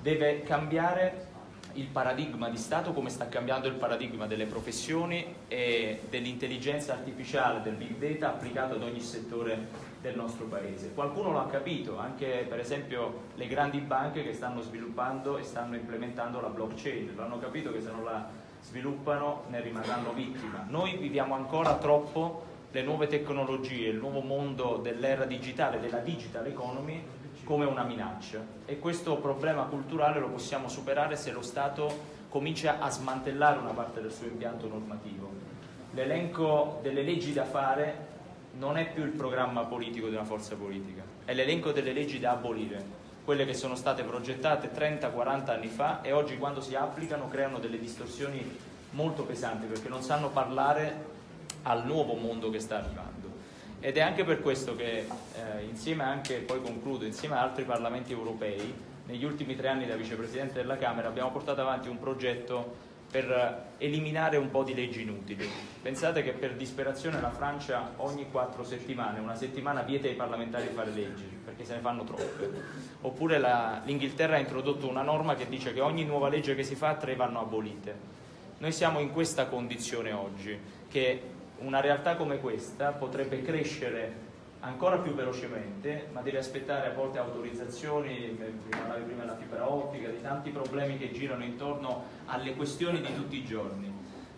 deve cambiare il paradigma di Stato come sta cambiando il paradigma delle professioni e dell'intelligenza artificiale, del big data applicato ad ogni settore del nostro paese. Qualcuno lo ha capito, anche per esempio le grandi banche che stanno sviluppando e stanno implementando la blockchain, lo hanno capito che se non la sviluppano ne rimarranno vittima. Noi viviamo ancora troppo le nuove tecnologie, il nuovo mondo dell'era digitale, della digital economy come una minaccia e questo problema culturale lo possiamo superare se lo Stato comincia a smantellare una parte del suo impianto normativo. L'elenco delle leggi da fare non è più il programma politico di una forza politica, è l'elenco delle leggi da abolire, quelle che sono state progettate 30-40 anni fa e oggi quando si applicano creano delle distorsioni molto pesanti perché non sanno parlare al nuovo mondo che sta arrivando. Ed è anche per questo che eh, insieme anche, poi concludo, insieme ad altri parlamenti europei, negli ultimi tre anni da vicepresidente della Camera abbiamo portato avanti un progetto per eliminare un po' di leggi inutili. Pensate che per disperazione la Francia ogni quattro settimane, una settimana vieta ai parlamentari di fare leggi, perché se ne fanno troppe. Oppure l'Inghilterra ha introdotto una norma che dice che ogni nuova legge che si fa, tre vanno abolite. Noi siamo in questa condizione oggi, che una realtà come questa potrebbe crescere ancora più velocemente, ma deve aspettare a volte autorizzazioni, parlavi prima della fibra ottica, di tanti problemi che girano intorno alle questioni di tutti i giorni,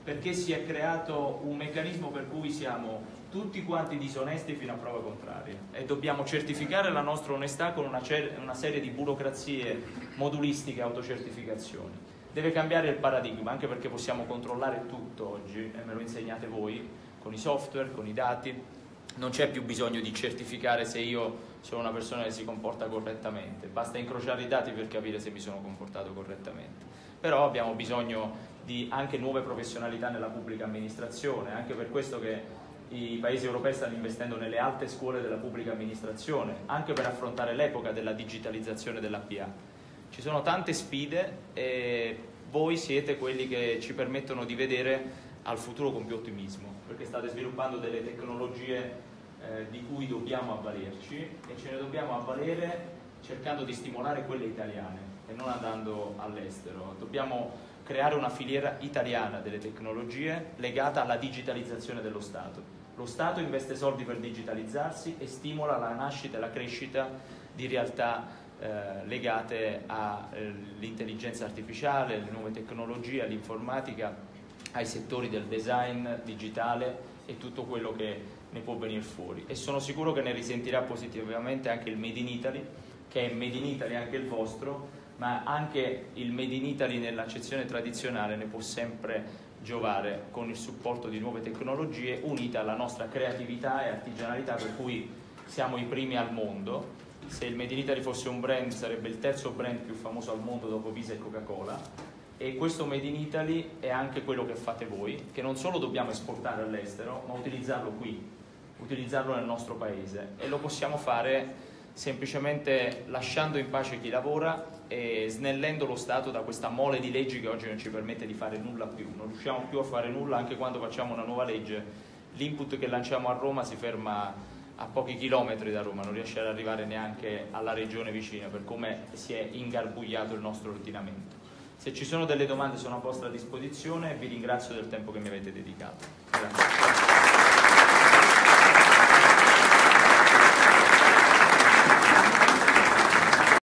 perché si è creato un meccanismo per cui siamo tutti quanti disonesti fino a prova contraria e dobbiamo certificare la nostra onestà con una, una serie di burocrazie modulistiche autocertificazioni. Deve cambiare il paradigma, anche perché possiamo controllare tutto oggi, e me lo insegnate voi, con i software, con i dati, non c'è più bisogno di certificare se io sono una persona che si comporta correttamente, basta incrociare i dati per capire se mi sono comportato correttamente. Però abbiamo bisogno di anche nuove professionalità nella pubblica amministrazione, anche per questo che i paesi europei stanno investendo nelle alte scuole della pubblica amministrazione, anche per affrontare l'epoca della digitalizzazione dell'APA. Ci sono tante sfide e voi siete quelli che ci permettono di vedere al futuro con più ottimismo, perché state sviluppando delle tecnologie eh, di cui dobbiamo avvalerci e ce ne dobbiamo avvalere cercando di stimolare quelle italiane e non andando all'estero. Dobbiamo creare una filiera italiana delle tecnologie legata alla digitalizzazione dello Stato. Lo Stato investe soldi per digitalizzarsi e stimola la nascita e la crescita di realtà eh, legate all'intelligenza artificiale, alle nuove tecnologie, all'informatica ai settori del design digitale e tutto quello che ne può venire fuori. E sono sicuro che ne risentirà positivamente anche il Made in Italy che è Made in Italy anche il vostro ma anche il Made in Italy nell'accezione tradizionale ne può sempre giovare con il supporto di nuove tecnologie unita alla nostra creatività e artigianalità per cui siamo i primi al mondo. Se il Made in Italy fosse un brand sarebbe il terzo brand più famoso al mondo dopo Visa e Coca-Cola e questo Made in Italy è anche quello che fate voi, che non solo dobbiamo esportare all'estero, ma utilizzarlo qui, utilizzarlo nel nostro paese e lo possiamo fare semplicemente lasciando in pace chi lavora e snellendo lo Stato da questa mole di leggi che oggi non ci permette di fare nulla più. Non riusciamo più a fare nulla anche quando facciamo una nuova legge. L'input che lanciamo a Roma si ferma a pochi chilometri da Roma, non riesce ad arrivare neanche alla regione vicina per come si è ingarbugliato il nostro ordinamento. Se ci sono delle domande sono a vostra disposizione e vi ringrazio del tempo che mi avete dedicato. Grazie.